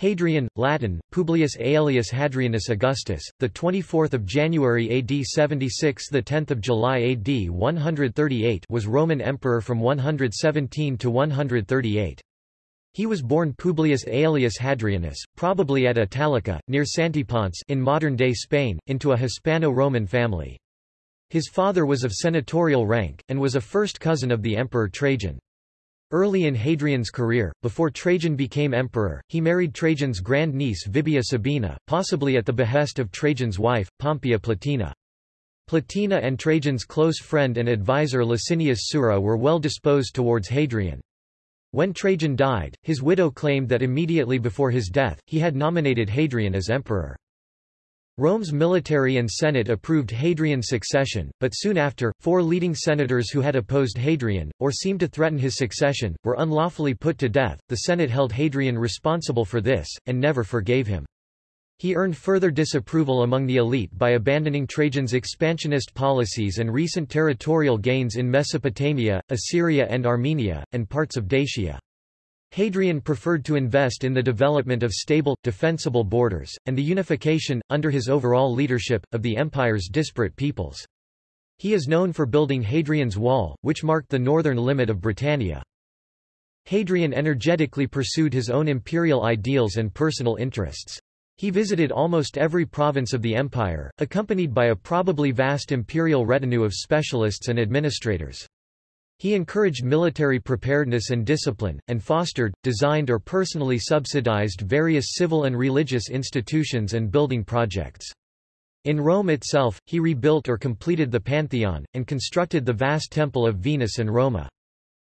Hadrian, Latin, Publius Aelius Hadrianus Augustus, the 24th of January AD 76, the 10th of July AD 138, was Roman emperor from 117 to 138. He was born Publius Aelius Hadrianus, probably at Italica, near Santiponce in modern-day Spain, into a Hispano-Roman family. His father was of senatorial rank, and was a first cousin of the emperor Trajan. Early in Hadrian's career, before Trajan became emperor, he married Trajan's grand-niece Vibia Sabina, possibly at the behest of Trajan's wife, Pompeia Plotina. Plotina and Trajan's close friend and advisor Licinius Sura were well disposed towards Hadrian. When Trajan died, his widow claimed that immediately before his death, he had nominated Hadrian as emperor. Rome's military and Senate approved Hadrian's succession, but soon after, four leading senators who had opposed Hadrian, or seemed to threaten his succession, were unlawfully put to death. The Senate held Hadrian responsible for this, and never forgave him. He earned further disapproval among the elite by abandoning Trajan's expansionist policies and recent territorial gains in Mesopotamia, Assyria and Armenia, and parts of Dacia. Hadrian preferred to invest in the development of stable, defensible borders, and the unification, under his overall leadership, of the empire's disparate peoples. He is known for building Hadrian's Wall, which marked the northern limit of Britannia. Hadrian energetically pursued his own imperial ideals and personal interests. He visited almost every province of the empire, accompanied by a probably vast imperial retinue of specialists and administrators. He encouraged military preparedness and discipline, and fostered, designed or personally subsidized various civil and religious institutions and building projects. In Rome itself, he rebuilt or completed the Pantheon, and constructed the vast temple of Venus and Roma.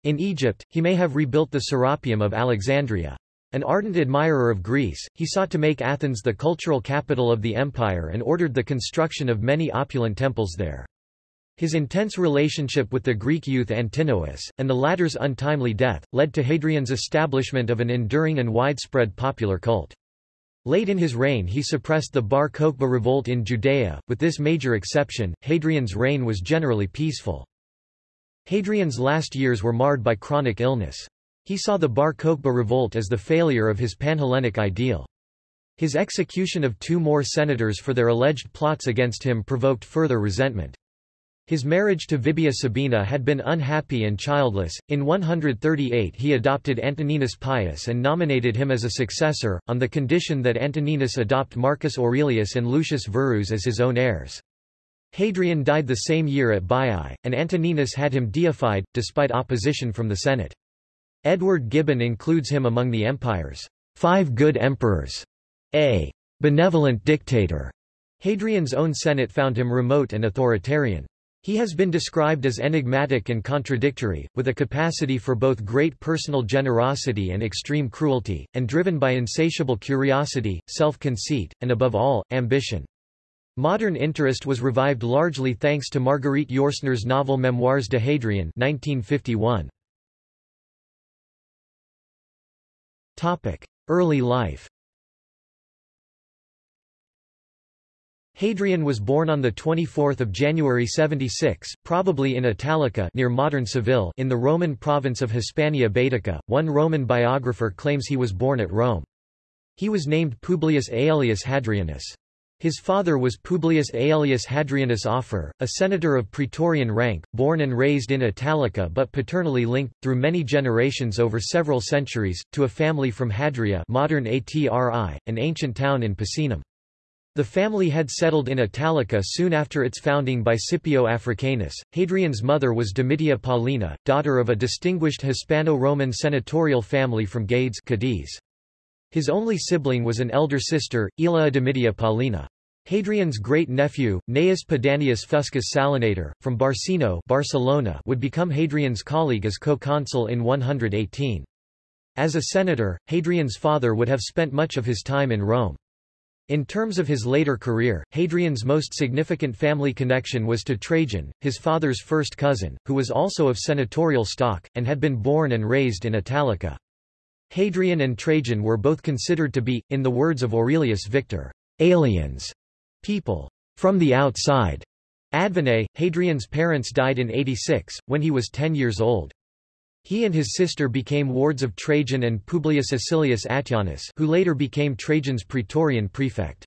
In Egypt, he may have rebuilt the Serapeum of Alexandria. An ardent admirer of Greece, he sought to make Athens the cultural capital of the empire and ordered the construction of many opulent temples there. His intense relationship with the Greek youth Antinous, and the latter's untimely death, led to Hadrian's establishment of an enduring and widespread popular cult. Late in his reign he suppressed the Bar Kokhba revolt in Judea, with this major exception, Hadrian's reign was generally peaceful. Hadrian's last years were marred by chronic illness. He saw the Bar Kokhba revolt as the failure of his Panhellenic ideal. His execution of two more senators for their alleged plots against him provoked further resentment. His marriage to Vibia Sabina had been unhappy and childless. In 138 he adopted Antoninus Pius and nominated him as a successor, on the condition that Antoninus adopt Marcus Aurelius and Lucius Verus as his own heirs. Hadrian died the same year at Baiae, and Antoninus had him deified, despite opposition from the Senate. Edward Gibbon includes him among the empire's five good emperors, a benevolent dictator. Hadrian's own Senate found him remote and authoritarian. He has been described as enigmatic and contradictory, with a capacity for both great personal generosity and extreme cruelty, and driven by insatiable curiosity, self-conceit, and above all, ambition. Modern interest was revived largely thanks to Marguerite Yourcenar's novel Memoirs de Hadrien 1951. Early life Hadrian was born on 24 January 76, probably in Italica near modern Seville in the Roman province of Hispania Baetica. One Roman biographer claims he was born at Rome. He was named Publius Aelius Hadrianus. His father was Publius Aelius Hadrianus Afer, a senator of Praetorian rank, born and raised in Italica but paternally linked, through many generations over several centuries, to a family from Hadria modern Atri, an ancient town in Picenum. The family had settled in Italica soon after its founding by Scipio Africanus. Hadrian's mother was Domitia Paulina, daughter of a distinguished Hispano-Roman senatorial family from Gades Cadiz. His only sibling was an elder sister, Aelia Domitia Paulina. Hadrian's great-nephew, Gnaeus Pedanius Fuscus Salinator, from Barcino Barcelona, would become Hadrian's colleague as co-consul in 118. As a senator, Hadrian's father would have spent much of his time in Rome. In terms of his later career, Hadrian's most significant family connection was to Trajan, his father's first cousin, who was also of senatorial stock, and had been born and raised in Italica. Hadrian and Trajan were both considered to be, in the words of Aurelius Victor, aliens, people from the outside. Advene, Hadrian's parents died in 86, when he was 10 years old. He and his sister became wards of Trajan and Publius Acilius Attianus who later became Trajan's praetorian prefect.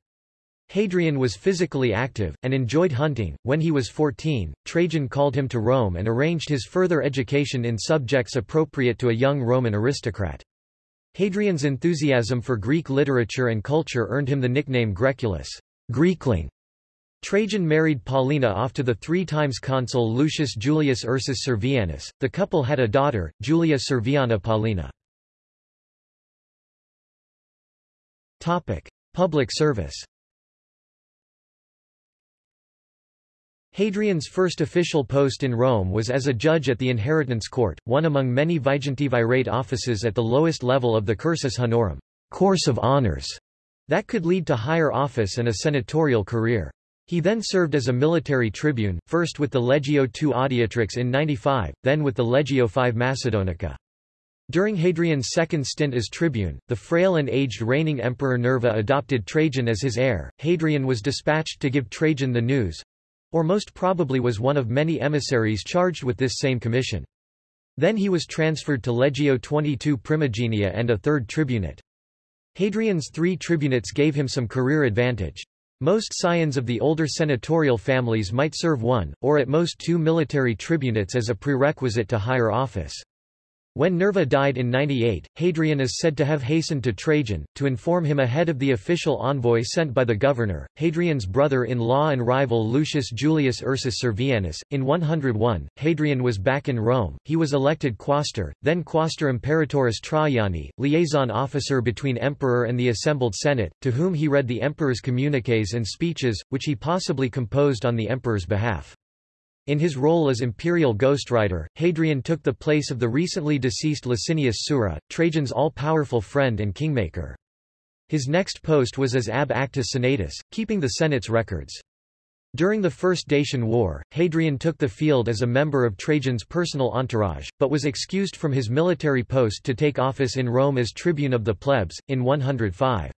Hadrian was physically active, and enjoyed hunting. When he was 14, Trajan called him to Rome and arranged his further education in subjects appropriate to a young Roman aristocrat. Hadrian's enthusiasm for Greek literature and culture earned him the nickname Graeculus Greekling". Trajan married Paulina off to the three times consul Lucius Julius Ursus Servianus. The couple had a daughter, Julia Serviana Paulina. Public service Hadrian's first official post in Rome was as a judge at the inheritance court, one among many vigintivirate offices at the lowest level of the cursus honorum course of honors, that could lead to higher office and a senatorial career. He then served as a military tribune, first with the Legio II Adiutrix in 95, then with the Legio V Macedonica. During Hadrian's second stint as tribune, the frail and aged reigning emperor Nerva adopted Trajan as his heir. Hadrian was dispatched to give Trajan the news, or most probably was one of many emissaries charged with this same commission. Then he was transferred to Legio 22 Primigenia and a third tribunate. Hadrian's three tribunates gave him some career advantage. Most scions of the older senatorial families might serve one, or at most two military tribunates as a prerequisite to higher office. When Nerva died in 98, Hadrian is said to have hastened to Trajan, to inform him ahead of the official envoy sent by the governor. Hadrian's brother-in-law and rival Lucius Julius Ursus Servianus. In 101, Hadrian was back in Rome, he was elected quaestor, then quaestor imperatoris Traiani, liaison officer between emperor and the assembled senate, to whom he read the emperor's communiques and speeches, which he possibly composed on the emperor's behalf. In his role as imperial ghostwriter, Hadrian took the place of the recently deceased Licinius Sura, Trajan's all-powerful friend and kingmaker. His next post was as ab acta senatus, keeping the Senate's records. During the First Dacian War, Hadrian took the field as a member of Trajan's personal entourage, but was excused from his military post to take office in Rome as tribune of the plebs, in 105.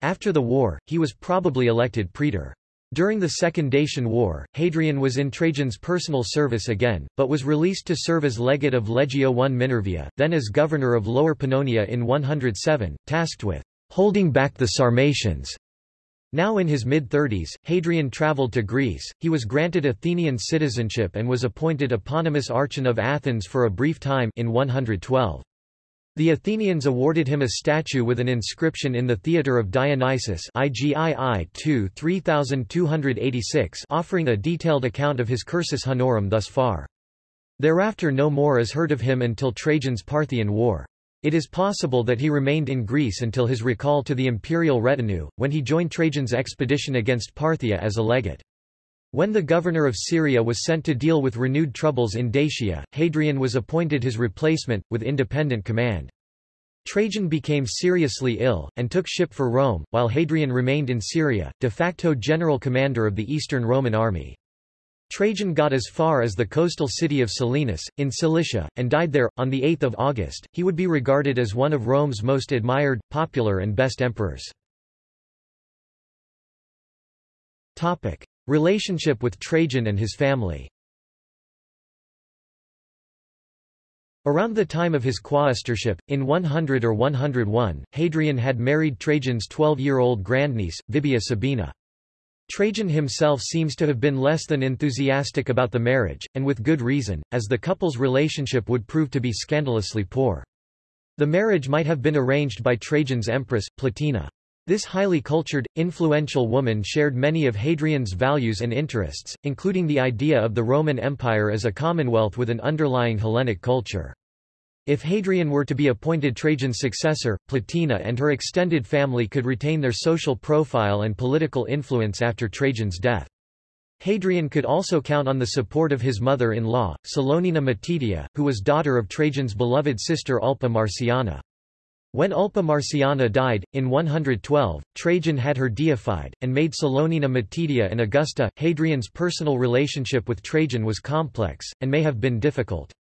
After the war, he was probably elected praetor. During the Second Dacian War, Hadrian was in Trajan's personal service again, but was released to serve as legate of Legio I Minervia, then as governor of Lower Pannonia in 107, tasked with holding back the Sarmatians. Now in his mid-thirties, Hadrian travelled to Greece, he was granted Athenian citizenship and was appointed eponymous Archon of Athens for a brief time in 112. The Athenians awarded him a statue with an inscription in the Theatre of Dionysus IGII 2 3286 offering a detailed account of his cursus honorum thus far. Thereafter no more is heard of him until Trajan's Parthian War. It is possible that he remained in Greece until his recall to the imperial retinue, when he joined Trajan's expedition against Parthia as a legate. When the governor of Syria was sent to deal with renewed troubles in Dacia, Hadrian was appointed his replacement, with independent command. Trajan became seriously ill, and took ship for Rome, while Hadrian remained in Syria, de facto general commander of the Eastern Roman army. Trajan got as far as the coastal city of Selinus, in Cilicia, and died there, on 8 August. He would be regarded as one of Rome's most admired, popular and best emperors. Topic. Relationship with Trajan and his family Around the time of his quaestorship, in 100 or 101, Hadrian had married Trajan's 12-year-old grandniece, Vibia Sabina. Trajan himself seems to have been less than enthusiastic about the marriage, and with good reason, as the couple's relationship would prove to be scandalously poor. The marriage might have been arranged by Trajan's empress, Plotina. This highly cultured, influential woman shared many of Hadrian's values and interests, including the idea of the Roman Empire as a commonwealth with an underlying Hellenic culture. If Hadrian were to be appointed Trajan's successor, Plotina and her extended family could retain their social profile and political influence after Trajan's death. Hadrian could also count on the support of his mother-in-law, Salonina Matidia, who was daughter of Trajan's beloved sister Ulpia Marciana. When Ulpia Marciana died, in 112, Trajan had her deified, and made Salonina Matidia and Augusta. Hadrian's personal relationship with Trajan was complex, and may have been difficult.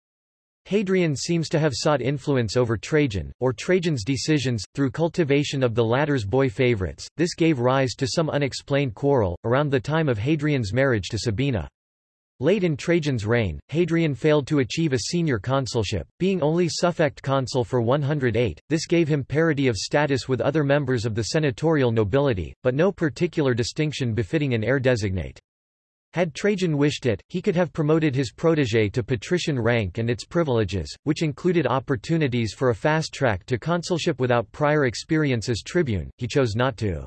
Hadrian seems to have sought influence over Trajan, or Trajan's decisions, through cultivation of the latter's boy favorites. This gave rise to some unexplained quarrel, around the time of Hadrian's marriage to Sabina. Late in Trajan's reign, Hadrian failed to achieve a senior consulship, being only suffect consul for 108. This gave him parity of status with other members of the senatorial nobility, but no particular distinction befitting an heir designate. Had Trajan wished it, he could have promoted his protégé to patrician rank and its privileges, which included opportunities for a fast track to consulship without prior experience as tribune, he chose not to.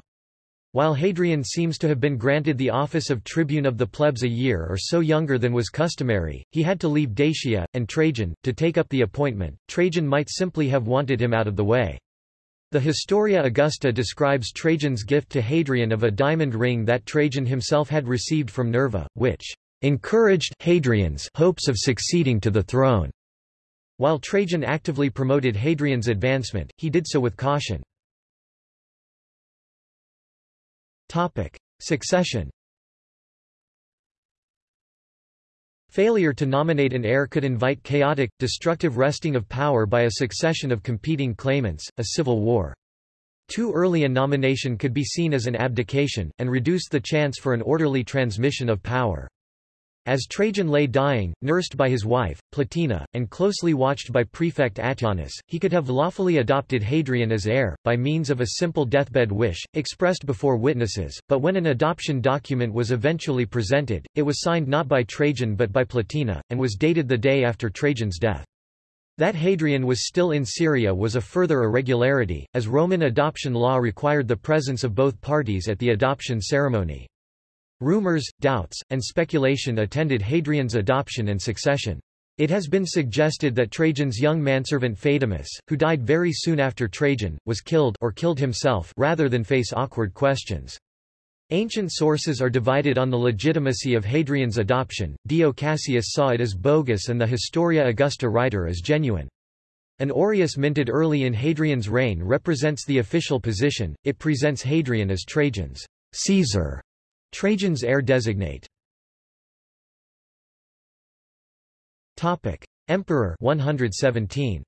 While Hadrian seems to have been granted the office of tribune of the plebs a year or so younger than was customary, he had to leave Dacia, and Trajan, to take up the appointment. Trajan might simply have wanted him out of the way. The Historia Augusta describes Trajan's gift to Hadrian of a diamond ring that Trajan himself had received from Nerva, which encouraged Hadrian's hopes of succeeding to the throne. While Trajan actively promoted Hadrian's advancement, he did so with caution. Topic: Succession. Failure to nominate an heir could invite chaotic, destructive wresting of power by a succession of competing claimants, a civil war. Too early a nomination could be seen as an abdication, and reduce the chance for an orderly transmission of power. As Trajan lay dying, nursed by his wife, Plotina, and closely watched by prefect Attianus, he could have lawfully adopted Hadrian as heir, by means of a simple deathbed wish, expressed before witnesses, but when an adoption document was eventually presented, it was signed not by Trajan but by Plotina, and was dated the day after Trajan's death. That Hadrian was still in Syria was a further irregularity, as Roman adoption law required the presence of both parties at the adoption ceremony. Rumors, doubts, and speculation attended Hadrian's adoption and succession. It has been suggested that Trajan's young manservant Phaedimus, who died very soon after Trajan, was killed or killed himself rather than face awkward questions. Ancient sources are divided on the legitimacy of Hadrian's adoption. Dio Cassius saw it as bogus and the Historia Augusta writer as genuine. An aureus minted early in Hadrian's reign represents the official position, it presents Hadrian as Trajan's Caesar Trajan's heir designate. Topic: Emperor 117.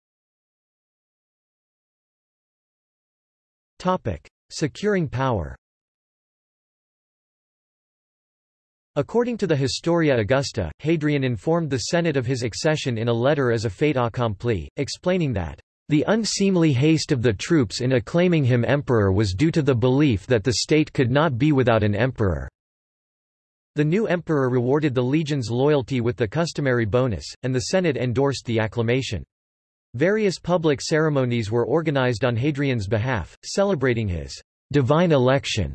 Topic: Securing power. According to the Historia Augusta, Hadrian informed the Senate of his accession in a letter as a fait accompli, explaining that the unseemly haste of the troops in acclaiming him emperor was due to the belief that the state could not be without an emperor. The new emperor rewarded the legion's loyalty with the customary bonus, and the Senate endorsed the acclamation. Various public ceremonies were organized on Hadrian's behalf, celebrating his divine election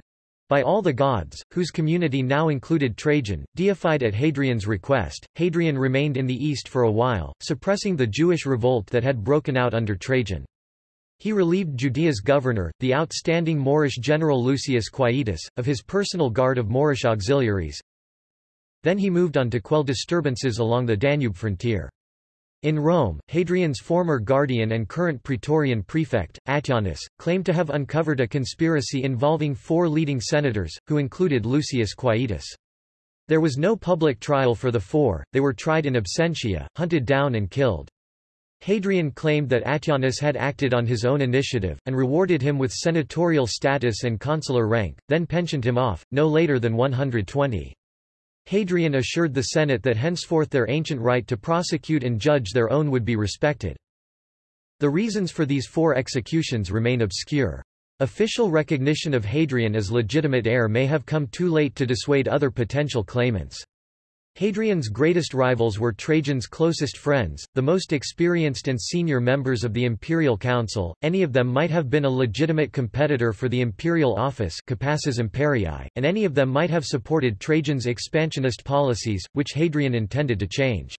by all the gods, whose community now included Trajan, deified at Hadrian's request. Hadrian remained in the east for a while, suppressing the Jewish revolt that had broken out under Trajan. He relieved Judea's governor, the outstanding Moorish general Lucius Quietus, of his personal guard of Moorish auxiliaries, then he moved on to quell disturbances along the Danube frontier. In Rome, Hadrian's former guardian and current praetorian prefect, Attianus, claimed to have uncovered a conspiracy involving four leading senators, who included Lucius Quietus. There was no public trial for the four, they were tried in absentia, hunted down and killed. Hadrian claimed that Attianus had acted on his own initiative, and rewarded him with senatorial status and consular rank, then pensioned him off, no later than 120. Hadrian assured the Senate that henceforth their ancient right to prosecute and judge their own would be respected. The reasons for these four executions remain obscure. Official recognition of Hadrian as legitimate heir may have come too late to dissuade other potential claimants. Hadrian's greatest rivals were Trajan's closest friends, the most experienced and senior members of the imperial council, any of them might have been a legitimate competitor for the imperial office capassus imperii, and any of them might have supported Trajan's expansionist policies, which Hadrian intended to change.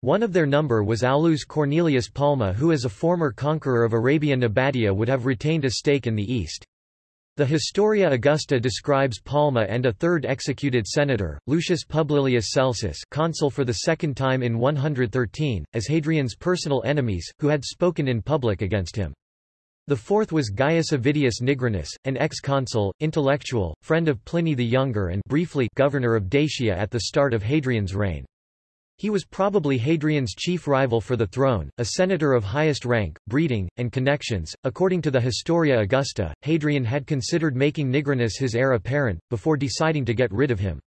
One of their number was Aulus Cornelius Palma who as a former conqueror of Arabia Nabatea would have retained a stake in the east. The Historia Augusta describes Palma and a third executed senator, Lucius Publilius Celsus consul for the second time in 113, as Hadrian's personal enemies, who had spoken in public against him. The fourth was Gaius Avidius Nigrinus, an ex-consul, intellectual, friend of Pliny the Younger and briefly governor of Dacia at the start of Hadrian's reign. He was probably Hadrian's chief rival for the throne, a senator of highest rank, breeding, and connections. According to the Historia Augusta, Hadrian had considered making Nigrinus his heir apparent, before deciding to get rid of him.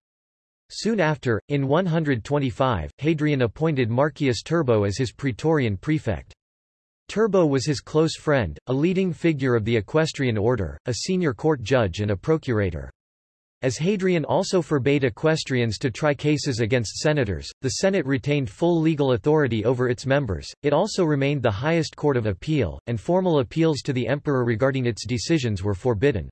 Soon after, in 125, Hadrian appointed Marcius Turbo as his praetorian prefect. Turbo was his close friend, a leading figure of the equestrian order, a senior court judge and a procurator. As Hadrian also forbade equestrians to try cases against senators, the Senate retained full legal authority over its members, it also remained the highest court of appeal, and formal appeals to the emperor regarding its decisions were forbidden.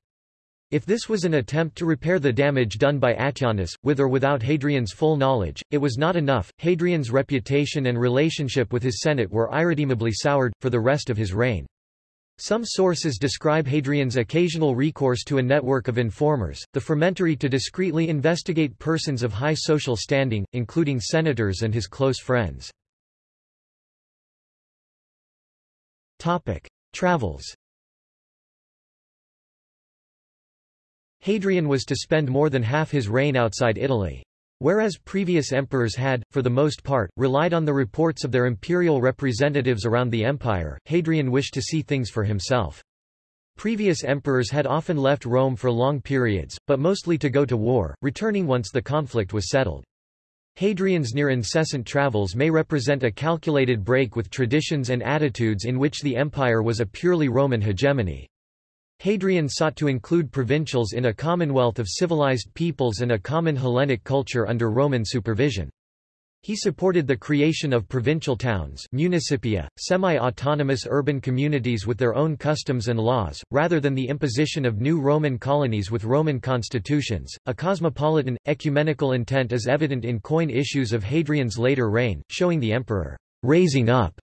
If this was an attempt to repair the damage done by Attianus, with or without Hadrian's full knowledge, it was not enough. Hadrian's reputation and relationship with his Senate were irredeemably soured, for the rest of his reign. Some sources describe Hadrian's occasional recourse to a network of informers, the frumentarii to discreetly investigate persons of high social standing, including senators and his close friends. Travels Hadrian was to spend more than half his reign outside Italy. Whereas previous emperors had, for the most part, relied on the reports of their imperial representatives around the empire, Hadrian wished to see things for himself. Previous emperors had often left Rome for long periods, but mostly to go to war, returning once the conflict was settled. Hadrian's near-incessant travels may represent a calculated break with traditions and attitudes in which the empire was a purely Roman hegemony. Hadrian sought to include provincials in a commonwealth of civilized peoples and a common Hellenic culture under Roman supervision. He supported the creation of provincial towns municipia, semi-autonomous urban communities with their own customs and laws, rather than the imposition of new Roman colonies with Roman constitutions. A cosmopolitan, ecumenical intent is evident in coin issues of Hadrian's later reign, showing the emperor raising up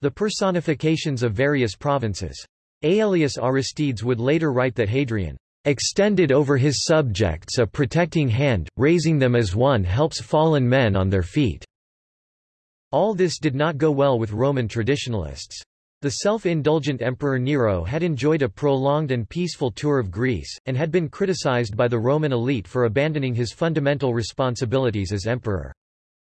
the personifications of various provinces. Aelius Aristides would later write that Hadrian extended over his subjects a protecting hand, raising them as one helps fallen men on their feet. All this did not go well with Roman traditionalists. The self-indulgent Emperor Nero had enjoyed a prolonged and peaceful tour of Greece, and had been criticized by the Roman elite for abandoning his fundamental responsibilities as emperor.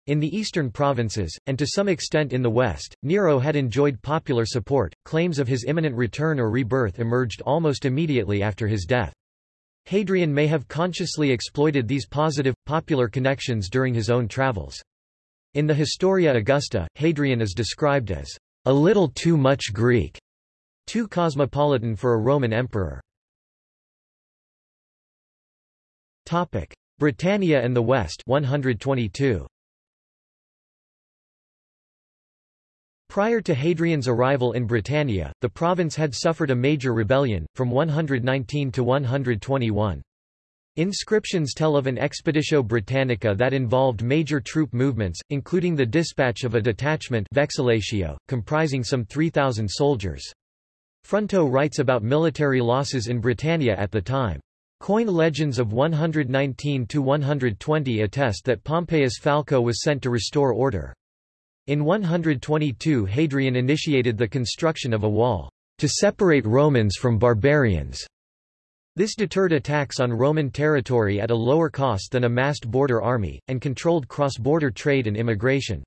In the eastern provinces, and to some extent in the west, Nero had enjoyed popular support. Claims of his imminent return or rebirth emerged almost immediately after his death. Hadrian may have consciously exploited these positive, popular connections during his own travels. In the Historia Augusta, Hadrian is described as a little too much Greek, too cosmopolitan for a Roman emperor. Britannia and the West 122. Prior to Hadrian's arrival in Britannia, the province had suffered a major rebellion, from 119 to 121. Inscriptions tell of an expeditio Britannica that involved major troop movements, including the dispatch of a detachment vexillatio, comprising some 3,000 soldiers. Fronto writes about military losses in Britannia at the time. Coin legends of 119–120 attest that Pompeius Falco was sent to restore order. In 122 Hadrian initiated the construction of a wall, to separate Romans from barbarians. This deterred attacks on Roman territory at a lower cost than a massed border army, and controlled cross-border trade and immigration.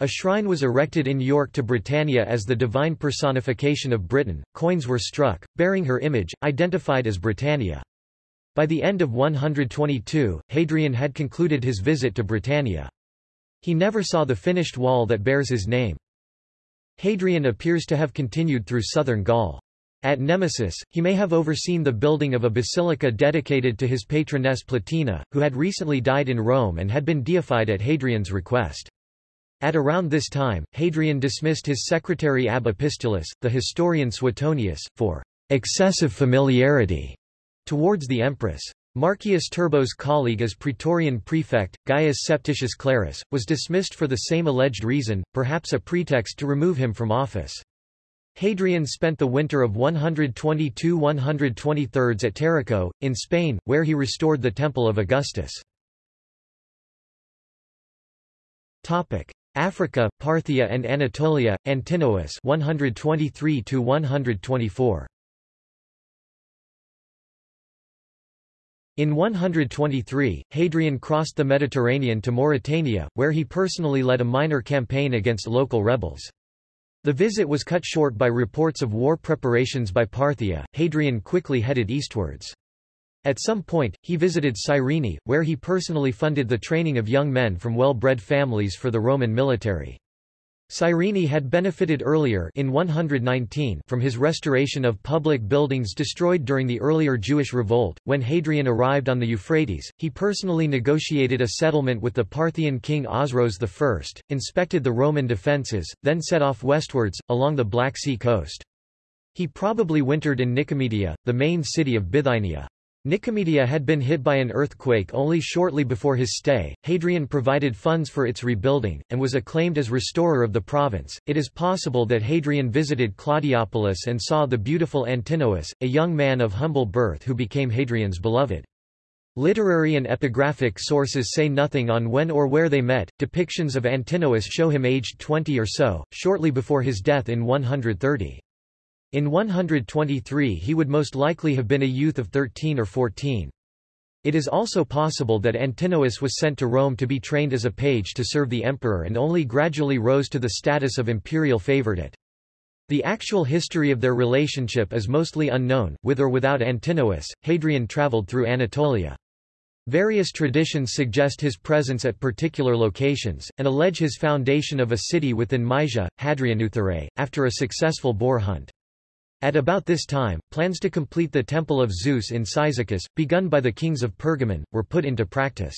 A shrine was erected in York to Britannia as the divine personification of Britain, coins were struck, bearing her image, identified as Britannia. By the end of 122, Hadrian had concluded his visit to Britannia. He never saw the finished wall that bears his name. Hadrian appears to have continued through southern Gaul. At Nemausus, he may have overseen the building of a basilica dedicated to his patroness Plotina, who had recently died in Rome and had been deified at Hadrian's request. At around this time, Hadrian dismissed his secretary ab epistulis, the historian Suetonius, for excessive familiarity towards the empress. Marcius Turbo's colleague as Praetorian prefect, Gaius Septicius Clarus, was dismissed for the same alleged reason, perhaps a pretext to remove him from office. Hadrian spent the winter of 122–123 at Tarraco, in Spain, where he restored the Temple of Augustus. Topic. Africa, Parthia and Anatolia, Antinous 123 124. In 123, Hadrian crossed the Mediterranean to Mauritania, where he personally led a minor campaign against local rebels. The visit was cut short by reports of war preparations by Parthia. Hadrian quickly headed eastwards. At some point, he visited Cyrene, where he personally funded the training of young men from well-bred families for the Roman military. Cyrene had benefited earlier in 119 from his restoration of public buildings destroyed during the earlier Jewish revolt. When Hadrian arrived on the Euphrates, he personally negotiated a settlement with the Parthian king Osroes I, inspected the Roman defences, then set off westwards, along the Black Sea coast. He probably wintered in Nicomedia, the main city of Bithynia. Nicomedia had been hit by an earthquake only shortly before his stay. Hadrian provided funds for its rebuilding, and was acclaimed as restorer of the province. It is possible that Hadrian visited Claudiopolis and saw the beautiful Antinous, a young man of humble birth who became Hadrian's beloved. Literary and epigraphic sources say nothing on when or where they met. Depictions of Antinous show him aged 20 or so, shortly before his death in 130. In 123 he would most likely have been a youth of 13 or 14. It is also possible that Antinous was sent to Rome to be trained as a page to serve the emperor and only gradually rose to the status of imperial favorite. The actual history of their relationship is mostly unknown, with or without Antinous, Hadrian traveled through Anatolia. Various traditions suggest his presence at particular locations, and allege his foundation of a city within Mysia, Hadrianeutherae, after a successful boar hunt. At about this time, plans to complete the Temple of Zeus in Cyzicus, begun by the kings of Pergamon, were put into practice.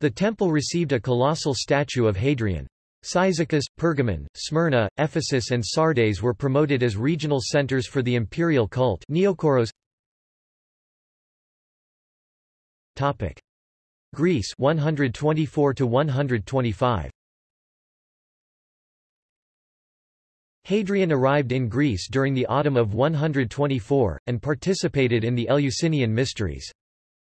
The temple received a colossal statue of Hadrian. Cyzicus, Pergamon, Smyrna, Ephesus and Sardes were promoted as regional centers for the imperial cult Neokoros. Topic. Greece 124 to 125 Hadrian arrived in Greece during the autumn of 124, and participated in the Eleusinian Mysteries.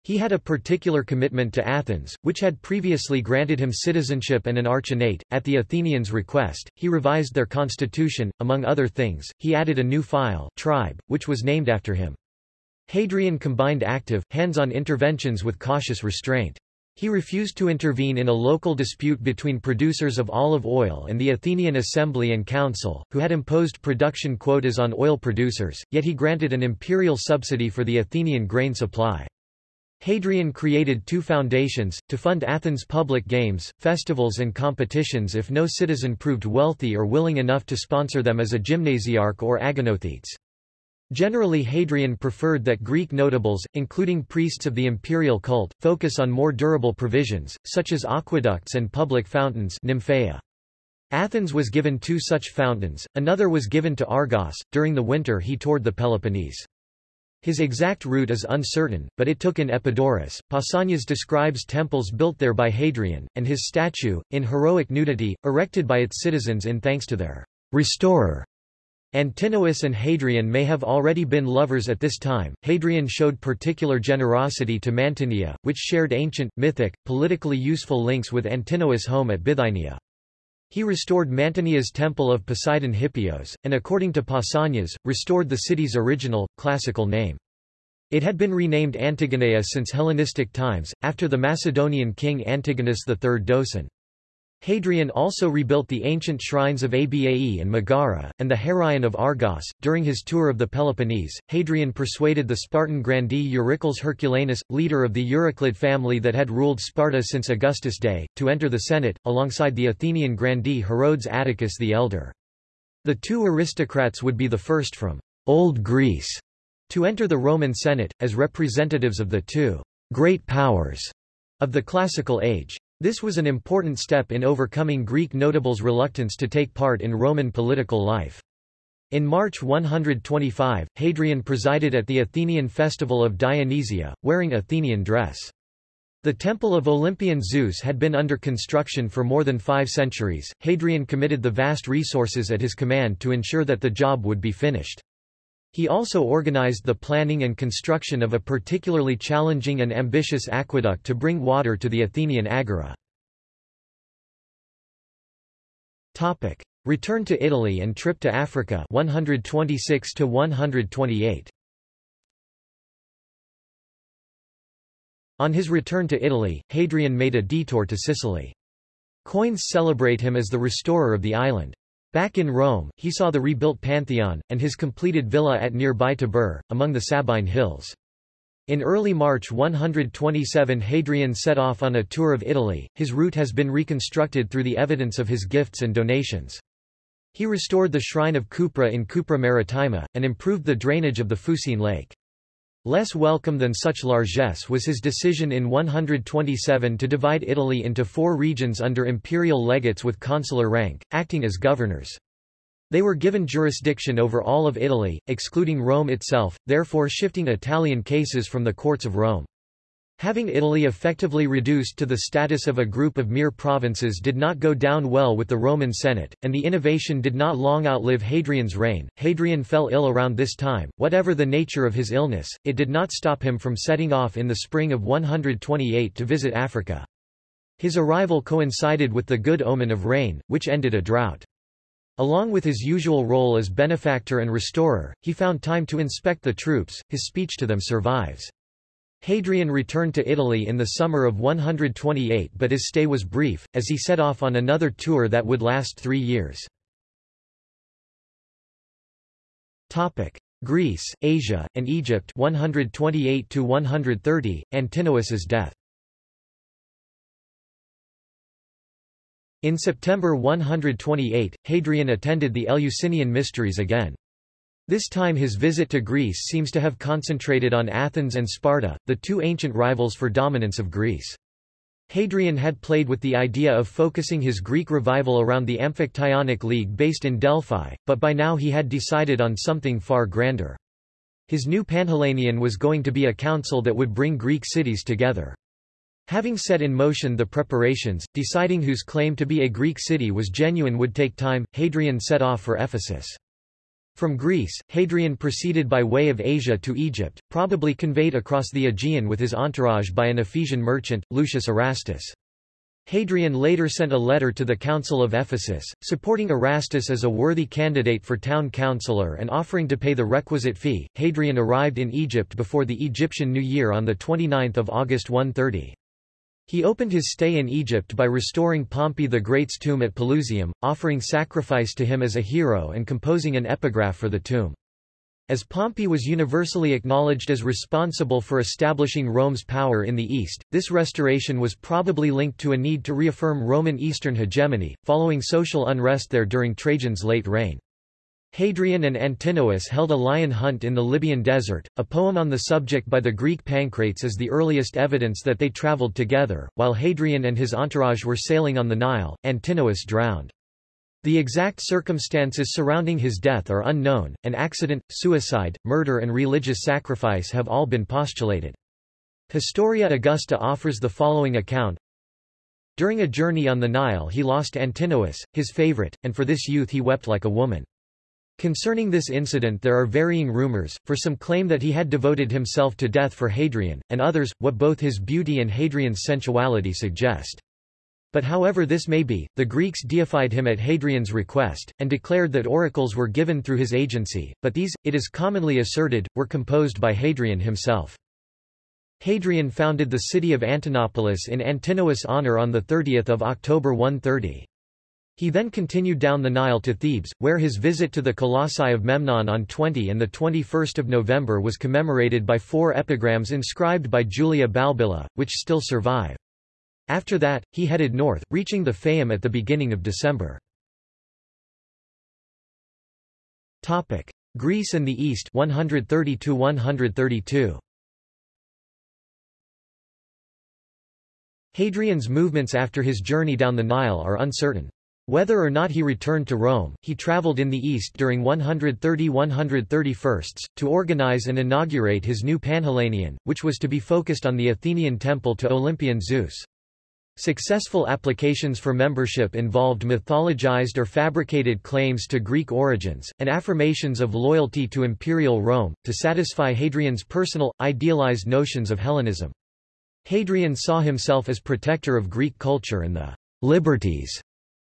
He had a particular commitment to Athens, which had previously granted him citizenship and an archonate. At the Athenians' request, he revised their constitution. Among other things, he added a new phyle, tribe, which was named after him. Hadrian combined active, hands-on interventions with cautious restraint. He refused to intervene in a local dispute between producers of olive oil and the Athenian Assembly and Council, who had imposed production quotas on oil producers, yet he granted an imperial subsidy for the Athenian grain supply. Hadrian created two foundations, to fund Athens' public games, festivals and competitions if no citizen proved wealthy or willing enough to sponsor them as a gymnasiarch or agonothetes. Generally Hadrian preferred that Greek notables, including priests of the imperial cult, focus on more durable provisions, such as aqueducts and public fountains nymphaea. Athens was given two such fountains, another was given to Argos. During the winter he toured the Peloponnese. His exact route is uncertain, but it took in Epidaurus. Pausanias describes temples built there by Hadrian, and his statue, in heroic nudity, erected by its citizens in thanks to their restorer. Antinous and Hadrian may have already been lovers at this time. Hadrian showed particular generosity to Mantinea, which shared ancient, mythic, politically useful links with Antinous' home at Bithynia. He restored Mantinea's temple of Poseidon Hippios, and according to Pausanias, restored the city's original, classical name. It had been renamed Antigonea since Hellenistic times, after the Macedonian king Antigonus III Doson. Hadrian also rebuilt the ancient shrines of Abae and Megara, and the Heraion of Argos. During his tour of the Peloponnese, Hadrian persuaded the Spartan grandee Eurycles Herculanus, leader of the Euryclid family that had ruled Sparta since Augustus' day, to enter the Senate, alongside the Athenian grandee Herodes Atticus the Elder. The two aristocrats would be the first from Old Greece to enter the Roman Senate, as representatives of the two great powers of the classical age. This was an important step in overcoming Greek notables' reluctance to take part in Roman political life. In March 125, Hadrian presided at the Athenian festival of Dionysia, wearing Athenian dress. The temple of Olympian Zeus had been under construction for more than five centuries. Hadrian committed the vast resources at his command to ensure that the job would be finished. He also organized the planning and construction of a particularly challenging and ambitious aqueduct to bring water to the Athenian agora. Topic: Return to Italy and trip to Africa 126 to 128. On his return to Italy, Hadrian made a detour to Sicily. Coins celebrate him as the restorer of the island. Back in Rome, he saw the rebuilt Pantheon, and his completed villa at nearby Tibur, among the Sabine Hills. In early March 127 Hadrian set off on a tour of Italy, his route has been reconstructed through the evidence of his gifts and donations. He restored the shrine of Cupra in Cupra Maritima, and improved the drainage of the Fucine Lake. Less welcome than such largesse was his decision in 127 to divide Italy into four regions under imperial legates with consular rank, acting as governors. They were given jurisdiction over all of Italy, excluding Rome itself, therefore shifting Italian cases from the courts of Rome. Having Italy effectively reduced to the status of a group of mere provinces did not go down well with the Roman Senate, and the innovation did not long outlive Hadrian's reign. Hadrian fell ill around this time. Whatever the nature of his illness, it did not stop him from setting off in the spring of 128 to visit Africa. His arrival coincided with the good omen of rain, which ended a drought. Along with his usual role as benefactor and restorer, he found time to inspect the troops, his speech to them survives. Hadrian returned to Italy in the summer of 128 but his stay was brief, as he set off on another tour that would last three years. Greece, Asia, and Egypt 128 130, Antinous's death In September 128, Hadrian attended the Eleusinian Mysteries again. This time his visit to Greece seems to have concentrated on Athens and Sparta, the two ancient rivals for dominance of Greece. Hadrian had played with the idea of focusing his Greek revival around the Amphictyonic League based in Delphi, but by now he had decided on something far grander. His new Panhellenion was going to be a council that would bring Greek cities together. Having set in motion the preparations, deciding whose claim to be a Greek city was genuine would take time, Hadrian set off for Ephesus. From Greece, Hadrian proceeded by way of Asia to Egypt, probably conveyed across the Aegean with his entourage by an Ephesian merchant, Lucius Erastus. Hadrian later sent a letter to the Council of Ephesus, supporting Erastus as a worthy candidate for town councillor and offering to pay the requisite fee. Hadrian arrived in Egypt before the Egyptian New Year on 29 August 130. He opened his stay in Egypt by restoring Pompey the Great's tomb at Pelusium, offering sacrifice to him as a hero and composing an epigraph for the tomb. As Pompey was universally acknowledged as responsible for establishing Rome's power in the East, this restoration was probably linked to a need to reaffirm Roman Eastern hegemony, following social unrest there during Trajan's late reign. Hadrian and Antinous held a lion hunt in the Libyan desert. A poem on the subject by the Greek Pancrates is the earliest evidence that they traveled together. While Hadrian and his entourage were sailing on the Nile, Antinous drowned. The exact circumstances surrounding his death are unknown, and accident, suicide, murder and religious sacrifice have all been postulated. Historia Augusta offers the following account. During a journey on the Nile he lost Antinous, his favorite, and for this youth he wept like a woman. Concerning this incident there are varying rumors, for some claim that he had devoted himself to death for Hadrian, and others, what both his beauty and Hadrian's sensuality suggest. But however this may be, the Greeks deified him at Hadrian's request, and declared that oracles were given through his agency, but these, it is commonly asserted, were composed by Hadrian himself. Hadrian founded the city of Antinopolis in Antinous' honor on 30 October 130. He then continued down the Nile to Thebes, where his visit to the Colossi of Memnon on 20 and 21 November was commemorated by four epigrams inscribed by Julia Balbilla, which still survive. After that, he headed north, reaching the Fayum at the beginning of December. Topic. Greece and the East 130 132. Hadrian's movements after his journey down the Nile are uncertain. Whether or not he returned to Rome, he traveled in the east during 130–131, to organize and inaugurate his new Panhellenion, which was to be focused on the Athenian temple to Olympian Zeus. Successful applications for membership involved mythologized or fabricated claims to Greek origins, and affirmations of loyalty to imperial Rome, to satisfy Hadrian's personal, idealized notions of Hellenism. Hadrian saw himself as protector of Greek culture and the liberties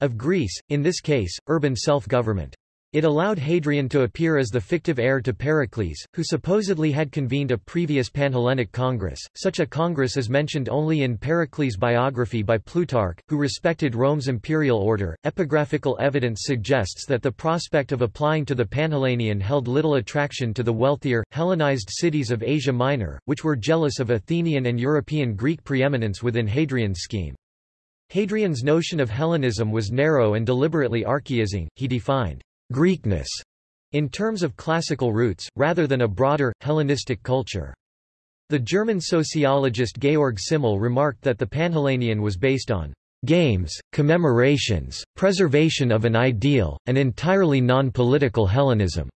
of Greece, in this case, urban self-government. It allowed Hadrian to appear as the fictive heir to Pericles, who supposedly had convened a previous Panhellenic Congress. Such a congress is mentioned only in Pericles' biography by Plutarch, who respected Rome's imperial order. Epigraphical evidence suggests that the prospect of applying to the Panhellenion held little attraction to the wealthier, Hellenized cities of Asia Minor, which were jealous of Athenian and European Greek preeminence within Hadrian's scheme. Hadrian's notion of Hellenism was narrow and deliberately archaizing, he defined Greekness in terms of classical roots, rather than a broader, Hellenistic culture. The German sociologist Georg Simmel remarked that the Panhellenion was based on games, commemorations, preservation of an ideal, and entirely non-political Hellenism.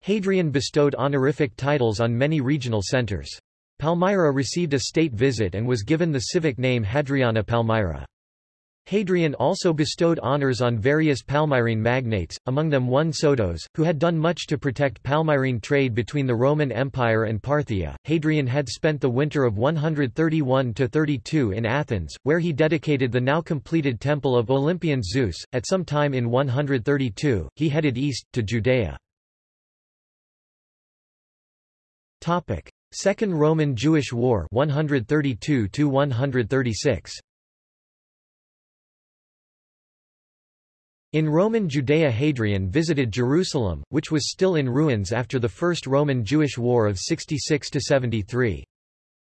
Hadrian bestowed honorific titles on many regional centers. Palmyra received a state visit and was given the civic name Hadriana Palmyra. Hadrian also bestowed honors on various Palmyrene magnates, among them one Soados, who had done much to protect Palmyrene trade between the Roman Empire and Parthia. Hadrian had spent the winter of 131–32 in Athens, where he dedicated the now completed temple of Olympian Zeus. At some time in 132, he headed east, to Judea. Second Roman-Jewish War 132 136 In Roman Judea Hadrian visited Jerusalem, which was still in ruins after the First Roman-Jewish War of 66–73.